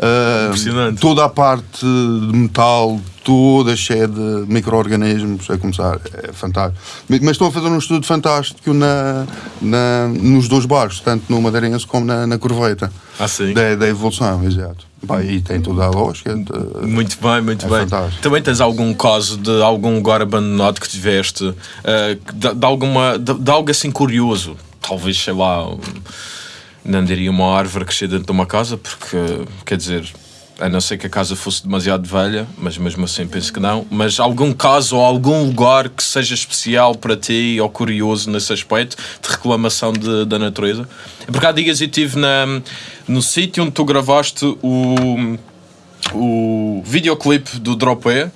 Ah, Impressionante. toda a parte de metal, toda cheia de micro-organismos a começar. É fantástico. Mas estão a fazer um estudo fantástico na, na- nos dois barcos, tanto no Madeirense como na, na Corveta. Ah, sim. Da, da evolução, exato. E tem toda a lógica. de- Muito bem, muito É bem. fantástico. Também tens algum caso de algum lugar abandonado que tiveste, eh, que de, de alguma, de, de algo assim curioso? Talvez, sei lá, não diria uma árvore crescer dentro de uma casa, porque, quer dizer, a não ser que a casa fosse demasiado velha, mas mesmo assim penso que não. Mas algum caso ou algum lugar que seja especial para ti ou curioso nesse aspecto de reclamação de- da natureza? Porque há dias eu estive na, no sítio onde tu gravaste o o videoclipe do Dropé,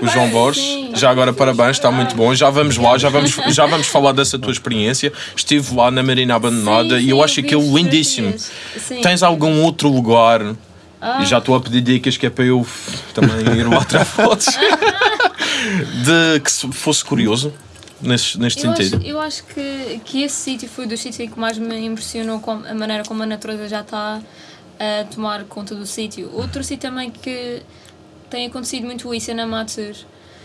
o João Borges. Sim. Já agora parabéns, está muito bom. Já vamos lá, já vamos, já vamos falar dessa tua experiência. Estive lá na Marina Abandonada Sim, e eu sim, acho aquilo lindíssimo. Tens algum outro lugar? Ah. E já estou a pedir dicas que é para eu também ir lá tirar fotos. de que se fosse curioso neste, neste Eu acho, sentido. eu acho que, que esse sítio foi dos sítios que mais me impressionou com a maneira como a natureza já está a tomar conta do sítio. Outro sítio também que tem acontecido muito isso é na Matur.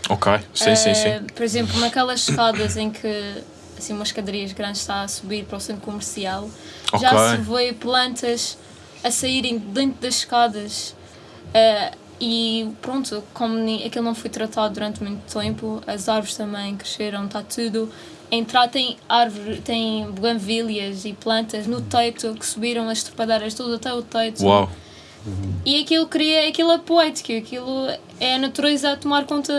Ok, sim, sim, Eh, sim. Por exemplo, naquelas escadas em que assim, umas escadarias grandes está a subir para o centro comercial, já Ok. se vê plantas a saírem dentro das escadas. eh, e pronto, como aquilo não foi tratado durante muito tempo, as árvores também cresceram, está tudo. Entrar tem árvore, tem buganvílias e plantas no teto que subiram as trepadeiras todas até o teto. Uau. E aquilo cria, aquilo é poético, aquilo é a natureza a tomar conta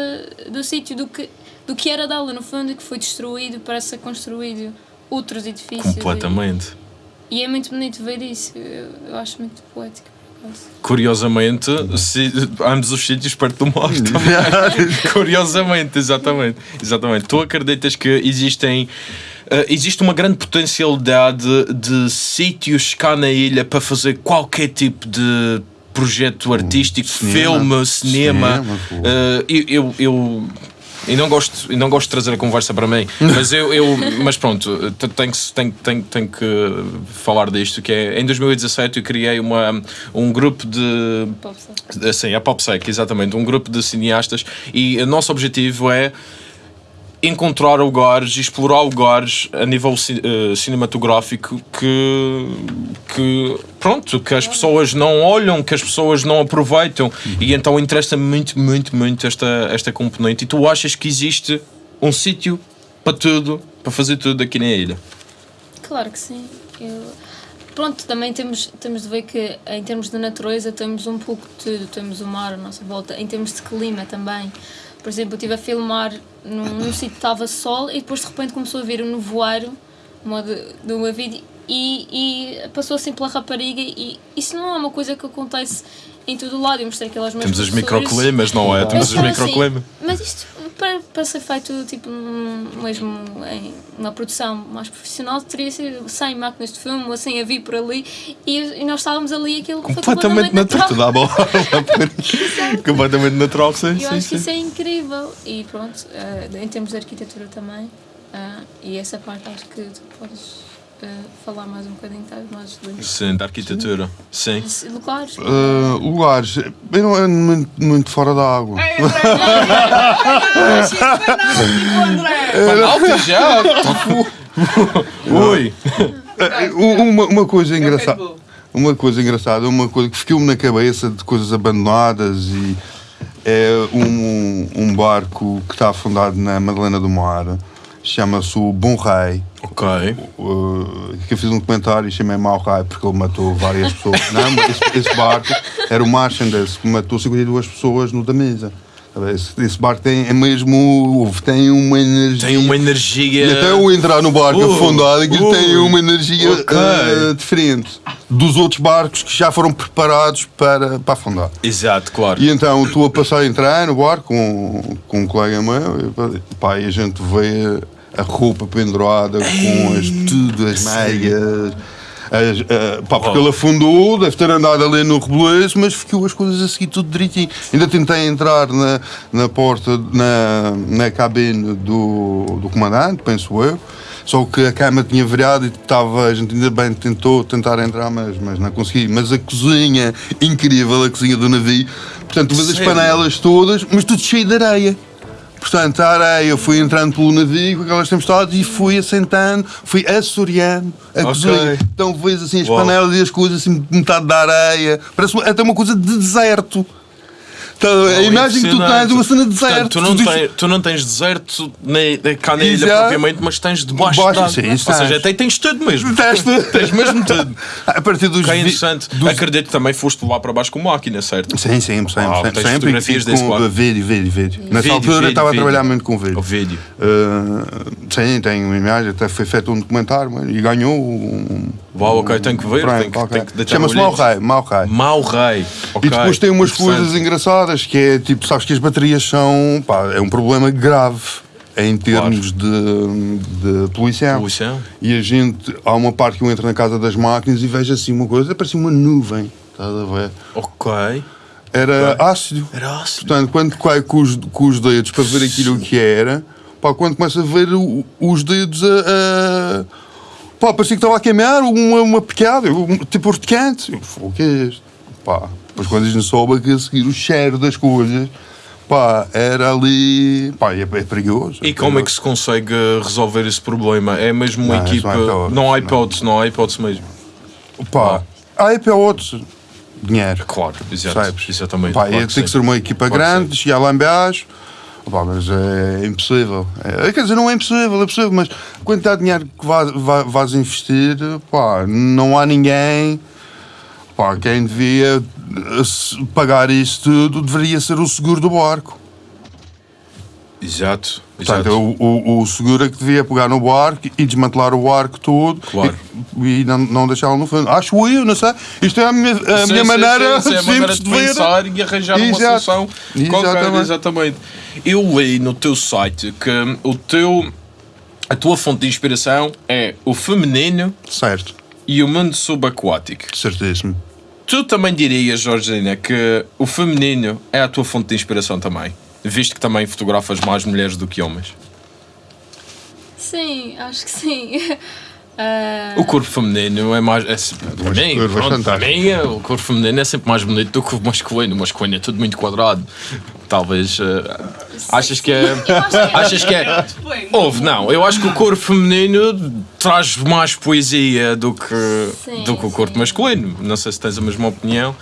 do sítio, do que, do que era dela, no fundo, e que foi destruído para ser construído outros edifícios. Completamente. E, e é muito bonito ver isso, eu, eu acho muito poético. Curiosamente, se, ambos os sítios perto do mar também. Curiosamente, exatamente. exatamente. Tu acreditas que existem. eh, existe uma grande potencialidade de sítios cá na ilha para fazer qualquer tipo de projeto artístico, cinema. filme, cinema. Cinema, eu, eu, eu, eu não gosto, eu não gosto de trazer a conversa para mim, mas eu, eu mas pronto, te- tenho, que- tenho, tenho, tenho que falar disto, que é em 2017 eu criei uma, um grupo de Pode ser. Assim, a PopSec, exatamente, um grupo de cineastas e o nosso objetivo é encontrar lugares, explorar lugares a nível eh, cinematográfico que, que pronto, que as pessoas não olham, que as pessoas não aproveitam e então interessa-me muito, muito, muito esta, esta componente e tu achas que existe um sítio para tudo, para fazer tudo aqui na ilha? Claro que sim. Eu- Pronto, também temos, temos de ver que em termos de natureza temos um pouco de tudo. Temos o mar à nossa volta, em termos de clima também. Por exemplo, eu estive a filmar num, num sítio que estava sol e depois de repente começou a vir um nevoeiro de uma vídeo e, e passou assim pela rapariga e isso não é uma coisa que acontece em todo o lado. Eu mostrei aquelas meus Temos os professores. microclimas, não é? Temos os Eles falam microclimas. assim, mas isto para, para ser feito tipo mesmo em uma produção mais profissional teria sido sem máquinas de filme ou sem a vir por ali e, e nós estávamos ali e aquilo Completamente natural. Natural. Completamente natural, sim, Eu sim, acho que sim. isso é incrível e pronto, eh, em termos de arquitetura também ah, e essa parte acho que tu podes eh, falar mais um bocadinho tá, mais de Sim, da arquitetura. Sim. de lugares. Uh, lugares, eu não ando muito, muito fora da água. Ei, André, é tipo André. Já? Uh, Uma, uma coisa engraçada. Uma coisa engraçada, uma coisa que ficou-me na cabeça de coisas abandonadas e é um, um barco que está afundado na Madalena do Mar, chama-se o Bom Rei. Ok. Uh, que eu fiz um comentário e chamei Mau Rei porque ele matou várias pessoas. Não, mas esse, esse barco era o Marchandise que matou 52 pessoas no da mesa. Esse, esse barco tem, é mesmo, tem uma energia. Tem uma energia. E até eu entrar no barco Uh, afundado, aquilo uh, tem uma energia ok. uh, diferente dos outros barcos que já foram preparados para, para afundar. Exato, claro. E então estou a passar a entrar no barco com, com um colega meu e, pá, e a gente vê a roupa pendurada com as, tudo, as meias. As, ah, pá, porque Oh. ele afundou, deve ter andado ali no rebeleço, mas ficou as coisas a seguir tudo direitinho. Ainda tentei entrar na, na porta, na, na cabine do, do comandante, penso eu, Só que a cama tinha virado e estava, a gente ainda bem tentou tentar entrar, mas, mas não consegui. Mas a cozinha, incrível, a cozinha do navio. Portanto, vês as panelas todas, mas tudo cheio de areia. Portanto, a areia, eu fui entrando pelo navio com aquelas tempestades e fui assentando, fui assoreando a cozinha. Então vês assim as Uau. panelas e as coisas assim, metade da areia. Parece até uma coisa de deserto. Então, a imagem que tu tens é uma cena de deserto. Portanto, tu, não Tu dizes- tens, tu não tens deserto nem, cá na ilha propriamente, mas tens debaixo d'água. sim, Ou seja, tens. até tens tudo mesmo. Tens tudo. Tens mesmo tudo. A partir dos Que é interessante. dos- Acredito que também foste lá para baixo com máquina, certo? Sim, sim, sempre, Ah, sempre. tens sempre fotografias com desse quadro? vídeo, vídeo, vídeo. Nessa altura estava a trabalhar muito com vídeo. O vídeo. Uh, sim, tenho uma imagem, até foi feito um documentário mano, e ganhou um. Uau, ok, tenho que ver, tenho que- que deitar Chama-se o Mau. Rei, Mau Rei. Mau rei. E depois tem umas coisas engraçadas que é tipo, sabes que as baterias são. Pá, é um problema grave em termos de, de poluição. Poluição. E a gente, há uma parte que eu entro na casa das máquinas e vejo assim uma coisa, parece uma nuvem. Estás a ver? Ok. Era Ok. ácido. Era ácido. Portanto, quando cai com os, com os dedos para ver aquilo que era, pá, quando começa a ver o- os dedos a. a pá, parecia que estava a queimar uma, uma picada, um- tipo urticante. Eu, "Pô, O que é isto? Pá, depois quando a gente soube que a seguir o cheiro das coisas, pá, era ali. pá, é, é perigoso. E como é que se consegue resolver esse problema? É mesmo uma Não, equipa. não é hipótese, há não. hipótese, não há hipótese mesmo. Pá, para outros, dinheiro. Claro, exato. Sabes? Exatamente. Pá, claro que ter que ser uma equipa Claro grande, chegar lá em baixo. Pá, mas é impossível. É, quer dizer, não é impossível, é possível, mas a quantidade de dinheiro que vá- vais investir, pá, não há ninguém. Pá, quem devia eh, pagar isso tudo deveria ser o seguro do barco. Exato. Portanto, exato. o, o, o seguro é que devia pegar no barco e desmantelar o barco todo Claro. e, e não, não deixá-lo no fundo. Acho eu, não sei. Isto é a minha, a Sim, minha sim, maneira sim, é maneira de de pensar e arranjar uma Exato. solução qualquer, Exatamente. exatamente. Eu li no teu site que o teu, a tua fonte de inspiração é o feminino Certo, e o mundo subaquático. certíssimo. Tu também dirias, Georgina, que o feminino é a tua fonte de inspiração também, visto que também fotografas mais mulheres do que homens. Sim, acho que sim. Ah, O corpo feminino é mais. É, para mim, pronto, para mim, o corpo feminino é sempre mais bonito do que o masculino. O masculino é tudo muito quadrado. Talvez. eh, achas que é. que é. Achas que é. Houve, não. Eu acho que o corpo feminino traz mais poesia do que, Sim, do que o corpo sim. masculino. Não sei se tens a mesma opinião.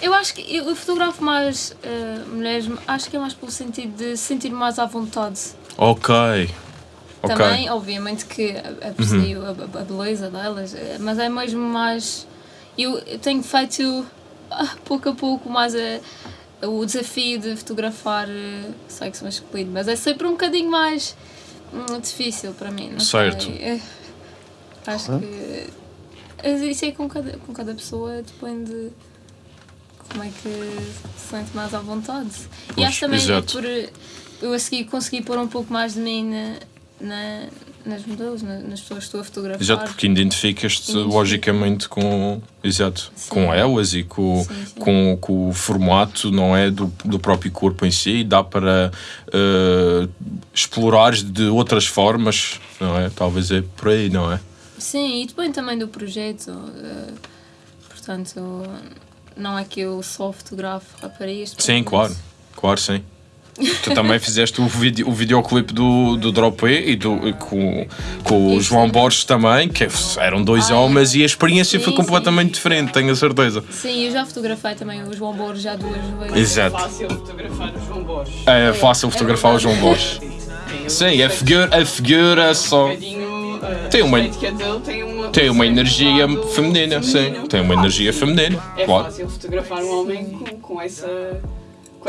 Eu acho que eu fotografo mais ah, mulheres, acho que é mais pelo sentido de sentir mais à vontade. Ok. Uhum. Também, obviamente, que aprecio a, a- a beleza delas, eh, mas é mesmo mais. Eu eu tenho feito ah, pouco a pouco mais a- o desafio de fotografar eh, sexo masculino, mas é sempre um bocadinho mais hum, difícil para mim. Não Certo. sei. Eh, Acho que. eh, Isso é com cada, com cada pessoa, depende de como é que se sente mais à vontade. e Pois, acho também exato. por eu a seguir consegui pôr um pouco mais de mim na, na- nas modelos, na- nas pessoas que estou a fotografar. Exato, porque identificas-te logicamente com, exato, Sim. com elas e com, Sim, sim. com, com o formato não é do, do próprio corpo em si, dá para eh, explorares de outras formas, não é? Talvez é por aí, não é? Sim, e depende também do projeto. eh, portanto, não é que eu só fotografo raparigas. Sim, claro, claro, sim. Tu também fizeste o, vídeo, o videoclipe do, do Drop E e, do, e com, com o Isso. João Borges também, que eram dois Ah, é. homens e a experiência foi Sim, completamente sim. diferente, tenho a certeza. Sim, eu já fotografei também o João Borges já duas vezes. Exato. É fácil fotografar o João Borges. É fácil fotografar o João Borges. Sim, a figura, a figura só. eh, Tem uma- a estética dele tem uma, Tem uma energia feminina, sim. Tem uma energia feminina, É claro. fácil fotografar um homem com, com essa.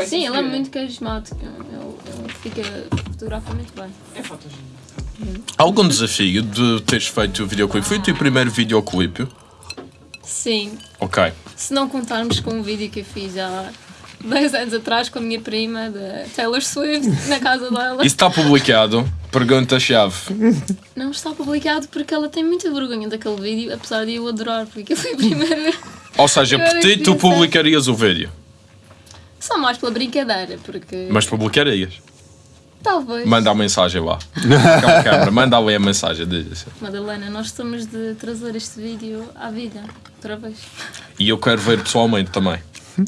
Sim, ele é muito carismático. Ele, ele fica, fotografa muito bem. É fotogénico. Algum desafio de teres feito o videoclipe? Foi o teu primeiro videoclipe? Sim, Ok. se não contarmos com um vídeo que eu fiz há 10 anos atrás com a minha prima da Taylor Swift na casa dela. Isso está publicado? Pergunta-chave. Não está publicado porque ela tem muita vergonha daquele vídeo, apesar de eu adorar, porque foi a primeira. Ou seja, por ti tu publicarias o vídeo, Só mais pela brincadeira, porque. mas publicarias. Talvez. Manda a mensagem lá. Aquela câmera, manda ali a mensagem. diz. Madalena, nós estamos de trazer este vídeo à vida. Outra vez. E eu quero ver pessoalmente também.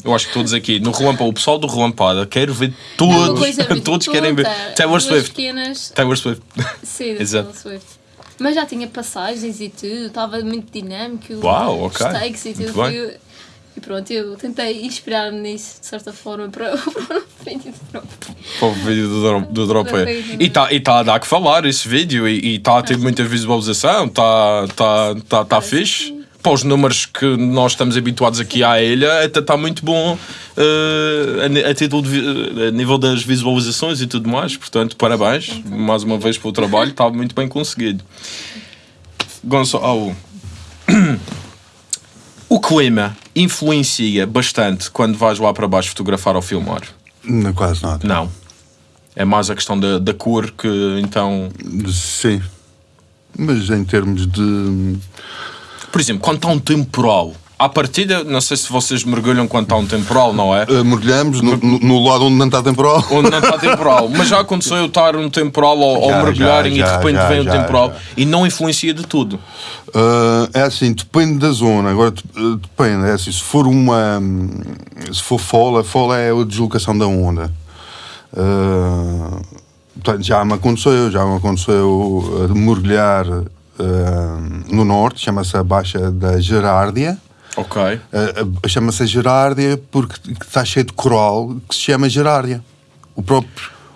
Eu acho que todos aqui, no Relampada, o pessoal do Relampada, quero ver todos, todos querem ver. tonta, Taylor Swift. pequenas Taylor Swift. Sim, da Exato. Taylor Swift. Mas já tinha passagens e tudo, estava muito dinâmico. Uau, ok. Os takes e tudo. E pronto, eu tentei inspirar-me nisso, de certa forma, para, para o vídeo de novo. Para o vídeo do, do Drop Do vídeo, E está e tá a dar que falar esse vídeo e está a ter muita visualização, está tá, tá, tá Parece fixe. Para os números que nós estamos habituados aqui à ilha, até está muito bom eh, a, a título de, vi- a nível das visualizações e tudo mais. Portanto, parabéns mais uma vez pelo trabalho, está muito bem conseguido. Gonçalo, o clima influencia bastante quando vais lá para baixo fotografar ou filmar? Não, quase nada. Não. É mais a questão da, da cor que então. Sim. Mas em termos de. Por exemplo, quando está um temporal, à partida, não sei se vocês mergulham quando está um temporal, não é? eh, mergulhamos no, no- no lado onde não está temporal. Onde não está temporal. Mas já aconteceu eu estar um temporal ou, ou Já, mergulharem já, e de repente já, vem o já, temporal e não influencia de tudo. Ah, é assim, depende da zona. Agora eh, depende, é assim, se for uma. hum, Se for fola, fola é a deslocação da onda. Ah, portanto, já me aconteceu, já me aconteceu mergulhar ah, no norte, chama-se a Baixa da Gerárdia. Ok. Ah, chama-se a Gerárdia porque está cheio de coral que se chama Gerárdia. O próprio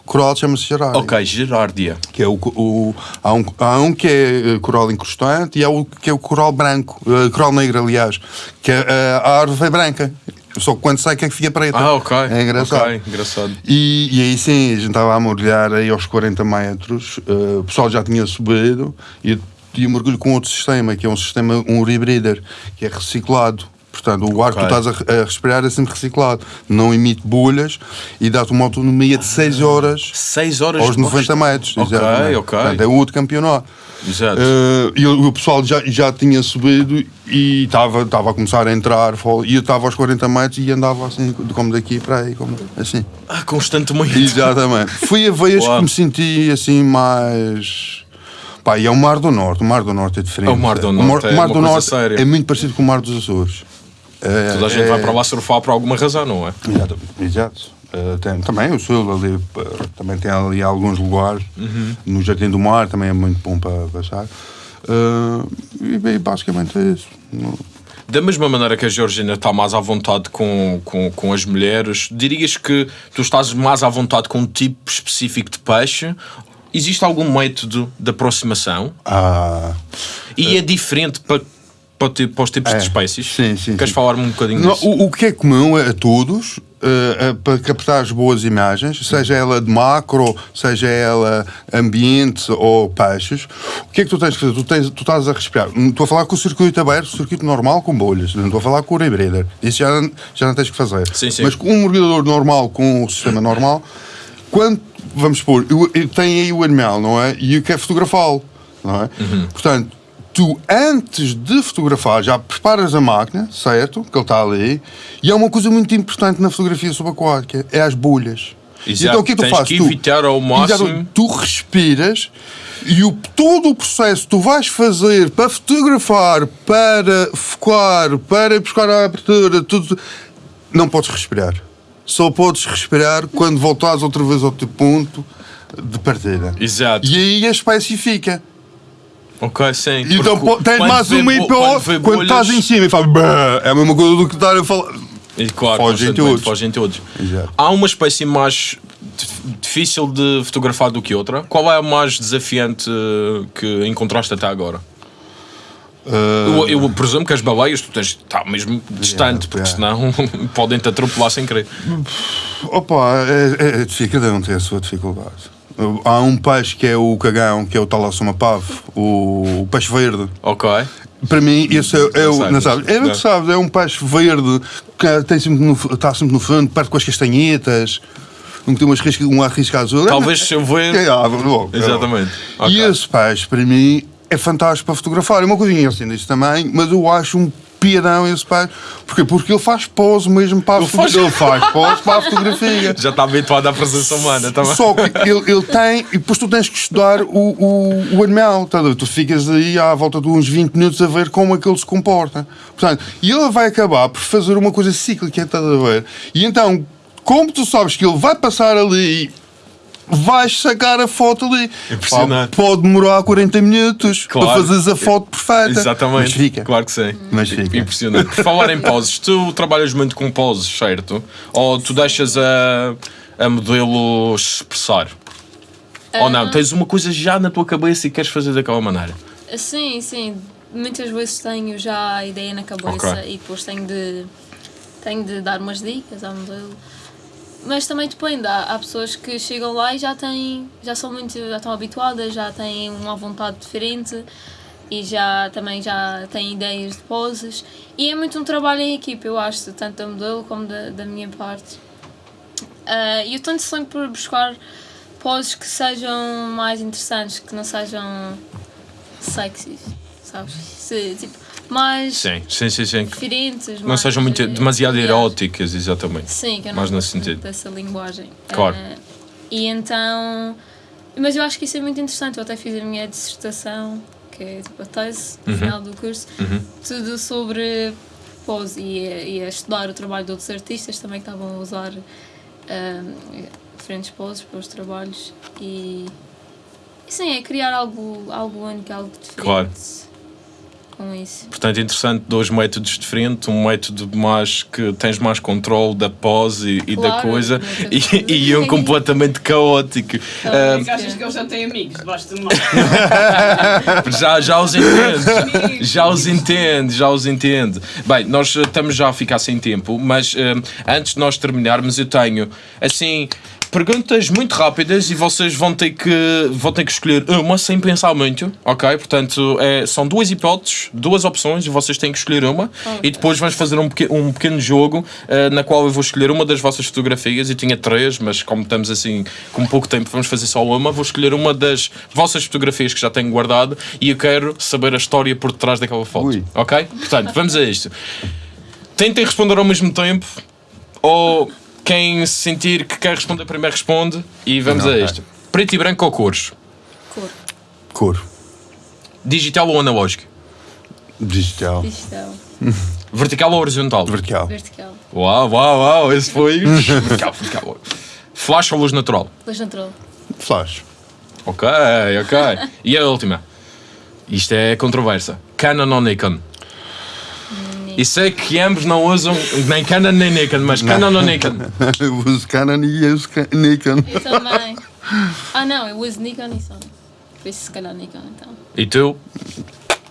coral chama-se Gerárdia. Ok, Gerárdia. Que é o, o- há, um, há um que é eh, coral incrustante e há o que é o coral branco, eh, coral negro, aliás, que é, eh, a árvore é branca. Só que quando sai que é que fica preta. Ah, ok. É engraçado. Ok, engraçado. E, e aí sim, a gente estava a mergulhar aí aos 40 metros, eh, o pessoal já tinha subido e e mergulho com outro sistema, que é um sistema, um rebreather, que é reciclado. Portanto, o ar que tu estás a, re- a respirar é sempre reciclado, não emite bolhas e dá-te uma autonomia de 6 horas 6 horas aos de 90 metros. Ok, exatamente. ok. Portanto, é outro campeonato. Exato. Eh, e o, pessoal já, já tinha subido e estava a começar a entrar e eu estava aos 40 metros e andava assim, como daqui para aí, como, assim. Ah, constantemente. Exatamente. Foi a vez que me senti assim mais. Pá, e é o Mar do Norte. O Mar do Norte é diferente. É o Mar do O Norte, é o Mar uma do coisa Norte séria. é muito parecido com o Mar dos Açores. É, Toda a gente é- vai para lá surfar por alguma razão, não é? Exato. Exato. Eh, tem, também o sul ali, eh, também tem ali alguns lugares. Uhum. No Jardim do Mar também é muito bom para passar. Eh, e bem, basicamente é isso. Da mesma maneira que a Georgina está mais à vontade com, com, com as mulheres, dirias que tu estás mais à vontade com um tipo específico de peixe? Existe algum método de aproximação? Ah, E é diferente para, para, para os tipos É, de espécies? sim, sim, Queres falar-me um bocadinho Não, disso? o, o que é comum a todos, eh, para captar as boas imagens, seja ela de macro, seja ela ambiente ou peixes, o que é que tu tens que fazer? Tu, tens, tu estás a respirar. Não Estou a falar com o circuito aberto, o circuito normal com bolhas. Não estou a falar com o rebreather. Isso já, já não tens que fazer. Sim, sim. Mas com um mergulhador normal, com o sistema normal, quando, vamos supor, tenho aí o animal, não é? E eu quero fotografá-lo, não é? Uhum. Portanto, tu antes de fotografar já preparas a máquina, certo? Que ele está ali. E há uma coisa muito importante na fotografia subaquática, é as bolhas. Exato. Então o que é que tu fazes? que Tu- evitar ao máximo- Exato. Tu respiras e o, todo o processo que tu vais fazer para fotografar, para focar, para buscar a abertura, tudo, não podes respirar. Só podes respirar quando voltares outra vez ao teu ponto de partida. Exato. E aí a espécie fica. Ok, sim. Então pô, tens mais uma IPO quando quando, estás em cima e fazes "Bah", é a mesma coisa do que estar a falar. E claro, Fogem todos. fogem todos. Exato. Há uma espécie mais dif- difícil de fotografar do que outra? Qual é a mais desafiante que encontraste até agora? Ah, Eu, eu presumo que as baleias tu tens estar mesmo distante, porque yeah. senão podem-te atropelar sem querer. Opa, é, é, cada um tem a sua dificuldade. Há um peixe que é o cagão, que é o talassomapave, o, o peixe verde. Ok. Para mim, esse é, é o. Não sabes? É, não. não sabes, é um peixe verde que tem sempre no, está sempre no fundo, perto com as castanhetas, um tem umas um arrisca azul. Talvez se eu ver. É, ah, logo, é Exatamente. logo. E esse peixe, para mim, é fantástico para fotografar. É uma coisinha assim disso também, mas eu acho um piadão esse pai. Porquê? Porque ele faz pose mesmo para a fotografia. Ele faz pose para a fotografia. Já está habituado à presença humana também. Só que ele, ele tem, e depois tu tens que estudar o, o, o animal, tá tu ficas aí à volta de uns 20 minutos a ver como é que ele se comporta. Portanto, e ele vai acabar por fazer uma coisa cíclica, estás a ver? E então, como tu sabes que ele vai passar ali vais sacar a foto ali. Impressionante. Pá, Pode demorar 40 minutos Claro. para fazeres a foto perfeita. Exatamente. Mas fica. Claro que sim. Mas fica. Impressionante. Por falar em poses, tu trabalhas muito com poses, certo? Ou tu deixas a, a modelo expressar? Ou não? Tens uma coisa já na tua cabeça e queres fazer daquela maneira? Sim, sim. Muitas vezes tenho já a ideia na cabeça Ok. e depois tenho de, tenho de dar umas dicas ao modelo. Mas também depende, há, há pessoas que chegam lá e já têm, já são muito, já estão habituadas, já têm uma vontade diferente e já também já têm ideias de poses. E é muito um trabalho em equipe, eu acho, tanto da modelo como da, da minha parte. Ah, E eu tento sempre por buscar poses que sejam mais interessantes, que não sejam sexys, sabes? Se, tipo, mais Sim, sim, sim. sim. diferentes. Não mais, sejam muito, eh, demasiado eróticas, exatamente. Sim, que eu não Mais nesse sentido. dessa linguagem. Claro. Ah, e então. Mas eu acho que isso é muito interessante. Eu até fiz a minha dissertação, que é tipo a tese, no Uhum. final do curso, tudo sobre pose e, a- e a estudar o trabalho de outros artistas também que estavam a usar ah, diferentes poses para os trabalhos. E. e sim, é criar algo, algo único, algo diferente. Claro. Com isso. Portanto, interessante, dois métodos diferentes, um método mais que tens mais controle da pose e, e da Claro, coisa, e, e um completamente caótico. Ah, Mas achas que ele já tem amigos debaixo do mar? Já, já os entendo, já os entendo, já os entendo. Bem, nós estamos já a ficar sem tempo, mas eh, antes de nós terminarmos, eu tenho assim perguntas muito rápidas e vocês vão ter que vão ter que escolher uma sem pensar muito, ok? Portanto, é, são duas hipóteses, duas opções e vocês têm que escolher uma e depois vamos fazer um, peque- um pequeno jogo eh, na qual eu vou escolher uma das vossas fotografias. Eu tinha três, mas como estamos assim com pouco tempo, vamos fazer só uma. Vou escolher uma das vossas fotografias que já tenho guardado e eu quero saber a história por detrás daquela foto, Ui. ok? Portanto, vamos a isto. Tentem responder ao mesmo tempo ou quem sentir que quer responder primeiro responde e vamos a Ok. isto. Preto e branco ou cores? Cor, Cor. Digital ou analógico? Digital. digital, Vertical ou horizontal? Vertical. vertical, Uau, uau, uau, esse foi. vertical, vertical. Flash ou luz natural? luz natural. Flash. Ok, ok. E a última? Isto é controversa. Canon ou Nikon? E sei que ambos não usam nem Canon nem Nikon, mas Canon ou Nikon? Eu uso Canon e eu uso Nikon. Eu também. Ah não, eu uso Nikon e Sony. Por isso se calhar Nikon então. E tu?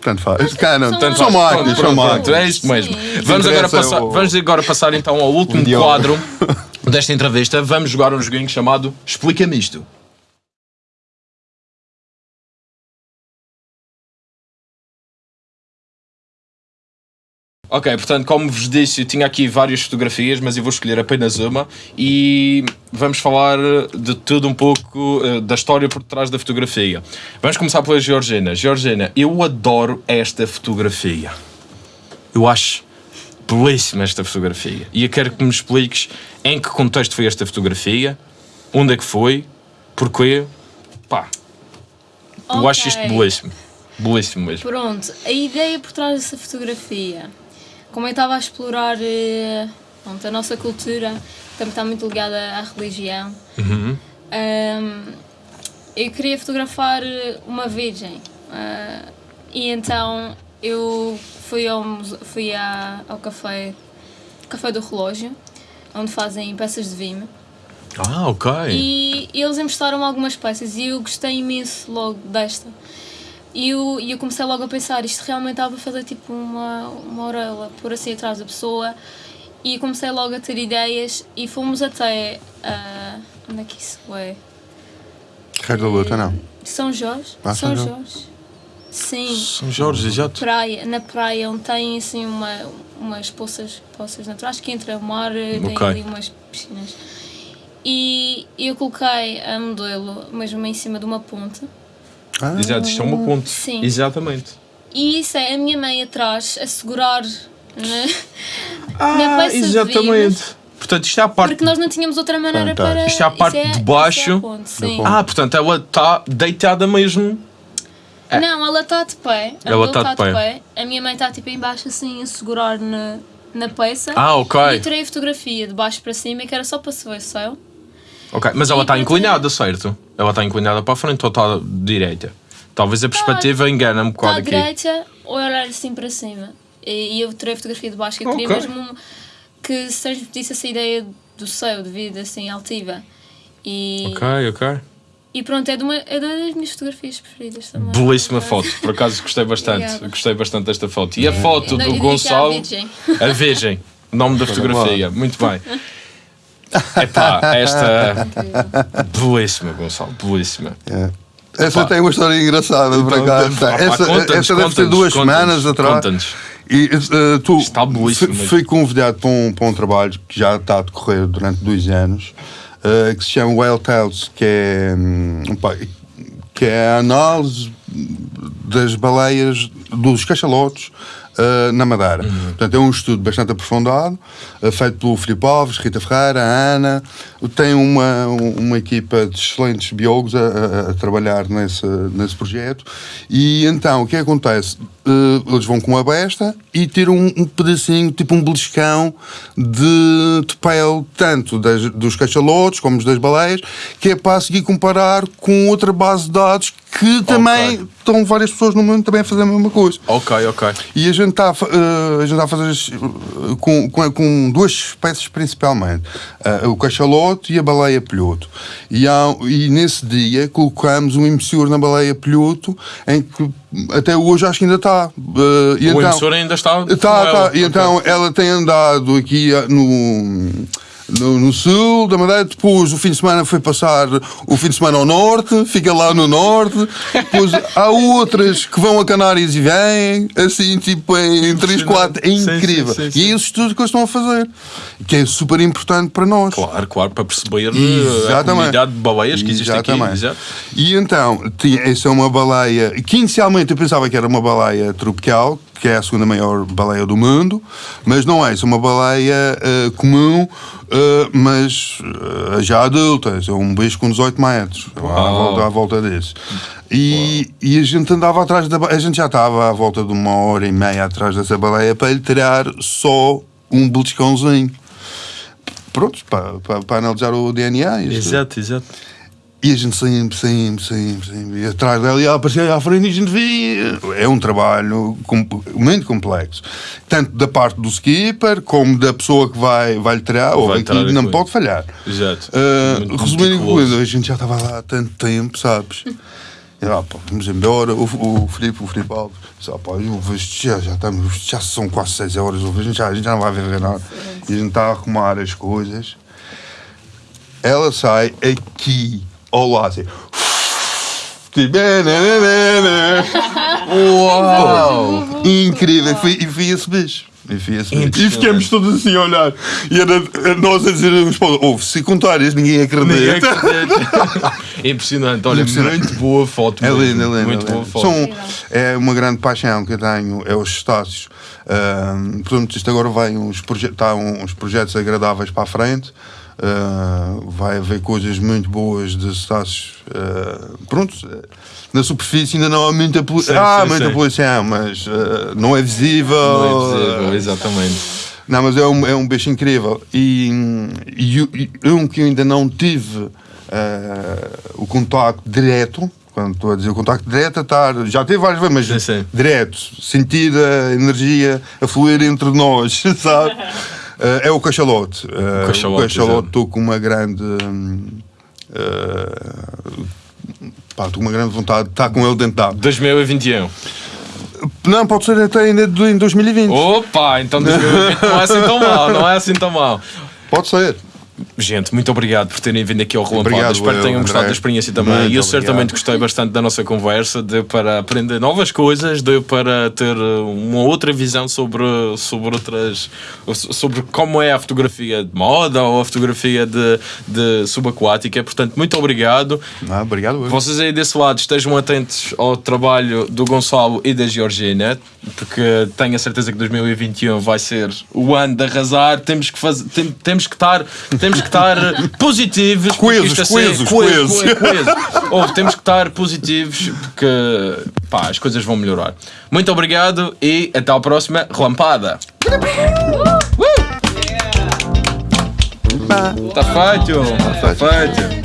Tanto faz. Canon. Tanto são as- máquinas, são máquinas. é isto mesmo. Vamos agora, passar, o- vamos agora passar então ao último quadro desta entrevista. Vamos jogar um joguinho chamado Explica-me isto. Ok, portanto, como vos disse, eu tinha aqui várias fotografias, mas eu vou escolher apenas uma e vamos falar de tudo um pouco eh, da história por trás da fotografia. Vamos começar pela Georgina. Georgina, eu adoro esta fotografia. Eu acho belíssima esta fotografia. E eu quero que me expliques em que contexto foi esta fotografia, onde é que foi, porquê. Pá, eu acho isto belíssimo. Belíssimo mesmo. Pronto, a ideia por trás dessa fotografia, como eu estava a explorar eh, pronto, a nossa cultura, também está muito ligada à religião, Uhum. ahm, eu queria fotografar uma virgem. ah, e então eu fui ao, fui à- ao café, café do relógio, onde fazem peças de vinho. Ah, ok. E eles emprestaram algumas peças e eu gostei imenso logo desta. E eu, e eu comecei logo a pensar, isto realmente estava a fazer tipo uma, uma orelha por assim atrás da pessoa. E comecei logo a ter ideias e fomos até. ah, onde é que isso é? Rei da luta, não. São Jorge? Ah, São São Jorge. Sim, São Jorge, exato. praia, na praia onde tem assim uma, umas poças, poças naturais que entra o mar, tem Ok. ali umas piscinas. E eu coloquei a modelo mesmo em cima de uma ponte. Ah, Exato, isto é uma ponte. Sim. Exatamente. E isso é a minha mãe atrás a segurar na peça de exatamente. vinhos. Portanto, isto é a parte. Porque nós não tínhamos outra maneira Fantástico. para. Isto é a parte isso de isso baixo é. Ah, portanto, ela está deitada mesmo. É. Não, ela está de pé. Ela Bill tá de tá pé. A minha mãe está tipo em baixo assim a segurar na, na peça. Ah, ok. E eu tirei a fotografia de baixo para cima que era só para se ver o céu. Ok, mas ela está inclinada, certo? Ela está inclinada para a frente ou está direita? Talvez a perspectiva engana-me um Está à bocado aqui. direita ou olhar assim para cima. E, e eu tirei a fotografia de baixo que eu queria Ok. mesmo que se transmitisse essa ideia do céu, de vida assim altiva. E, Ok, ok. e pronto, é, de uma, é das minhas fotografias preferidas também. Belíssima foto, por acaso gostei bastante. Gostei bastante desta foto. E a foto do Gonçalo. Virgem. A Virgem. Nome da fotografia. Muito bem. Epá, esta. Belíssima, Gonçalo. Belíssima. É. Essa Opa. tem uma história engraçada, por Então, acaso. opa, Essa, conta-nos, essa deve ter duas semanas atrás. conta-nos. E eh, tu Está belíssimo fui, convidado para um, para um trabalho que já está a decorrer durante dois anos, eh, que se chama Whale Tales, que é, pá, que é a análise das baleias, dos cachalotes eh, na Madeira. Uhum. Portanto, é um estudo bastante aprofundado, eh, feito pelo Filipe Alves, Rita Ferreira, a Ana. Tem uma, uma equipa de excelentes biólogos a, a- a trabalhar nesse, nesse projeto. E então, o que acontece? Eh, eles vão com uma besta e tiram um, um pedacinho, tipo um beliscão de, de pele, tanto das- dos cachalotes como das baleias, que é para seguir comparar com outra base de dados que também estão várias pessoas no mundo também a fazer a mesma coisa. Ok, ok. E a gente está a, eh, a, gente está a fazer eh, com, com, com duas espécies principalmente, o cachalote e a baleia pelhoto. E, há- e nesse dia colocamos um emissor na baleia pelhoto em que até hoje acho que ainda está. Eh, e O então- emissor ainda está. Tá, com tá. ela. E então ela tem andado aqui ah, no, no, no sul da Madeira. Depois o fim de semana foi passar o fim de semana ao norte, fica lá no norte. Depois há outras que vão a Canárias e vêm, assim, tipo em 3, 4. É Sim, sim, incrível. sim, sim. E é esse estudo que eles estão a fazer, que é super importante para nós. Claro, claro, para perceber eh, a Exatamente. comunidade de baleias que existe aqui. Exatamente. Exato. E então, essa é uma baleia que inicialmente eu pensava que era uma baleia tropical, que é a segunda maior baleia do mundo, mas não é, isso é uma baleia eh, comum, eh, mas eh, já adulta, é um bicho com 18 metros, à volta, à volta desse. E, e a gente andava atrás da a gente já estava à volta de uma hora e meia atrás dessa baleia para lhe tirar só um beliscãozinho. Prontos, para, para, para analisar o DNA. Exato, exato. E a gente sempre, sempre, sempre, sempre. E atrás dela e ela aparecia à frente e a gente via. É um trabalho com- muito complexo. Tanto da parte do skipper, como da pessoa que vai, vai lhe tirar, ou a não coisa. pode falhar. Exato. Ah, Muito resumindo a coisa, a gente já estava lá há tanto tempo, sabes? E lá, pá, vamos embora. O, o Filipe, o Filipe Alves, disse, ah, pá, eu vejo, já, já, estamos, já são quase 6 horas, eu vejo, já, a gente já não vai ver nada. E a gente está a arrumar as coisas. Ela sai aqui ao lado, assim. Tipo, "Nananana". Uau! Incrível! E foi, e foi esse beijo. E, e ficamos todos assim a olhar. E era nós a dizer uns para os outros, ouve, se contares, ninguém acredita. Ninguém acredita. É Impressionante, olha, Impressionante. muito boa foto. É é lindo. Muito é boa foto. São, é uma grande paixão que eu tenho, é os estácios. Ahm, portanto, isto agora vai uns, proje tá uns projetos agradáveis para a frente. Ah, vai haver coisas muito boas de estácios. ah, pronto, na superfície ainda não há muita poluição. Sim, Há sim, muita sim. poluição, mas ah, não é visível. Não é visível, ah, exatamente. não, mas é um, é um bicho incrível. E, e, e um que eu ainda não tive o contacto direto, quando estou a dizer o contacto direto, estar, já teve várias vezes, mas Sim, sim. direto, sentir a energia a fluir entre nós, sabe? Eh, é o cachalote. Eh, cachalote, o cachalote, estou com uma grande. eh, pá, estou com uma grande vontade de estar com ele dentro da água. 2021. Não, pode ser até ainda em 2020. Opa, então 2020 não é assim tão mal, não é assim tão mal. Pode ser. Gente, muito obrigado por terem vindo aqui ao Relampado. Obrigado, Espero que tenham gostado André. da experiência também. Muito E eu obrigado. certamente gostei bastante da nossa conversa. Deu para aprender novas coisas, deu para ter uma outra visão sobre, sobre outras. sobre como é a fotografia de moda ou a fotografia de, de subaquática. Portanto, muito obrigado. Ah, obrigado. eu. Vocês aí desse lado estejam atentos ao trabalho do Gonçalo e da Georgina, porque tenho a certeza que 2021 vai ser o ano de arrasar. Temos que, fazer, tem- temos que estar, temos que estar positivos. porque Coesos, isto a ser- coesos, coesos. Ou temos que estar positivos porque pá, as coisas vão melhorar. Muito obrigado e até à próxima relampada. Está feito! Está feito!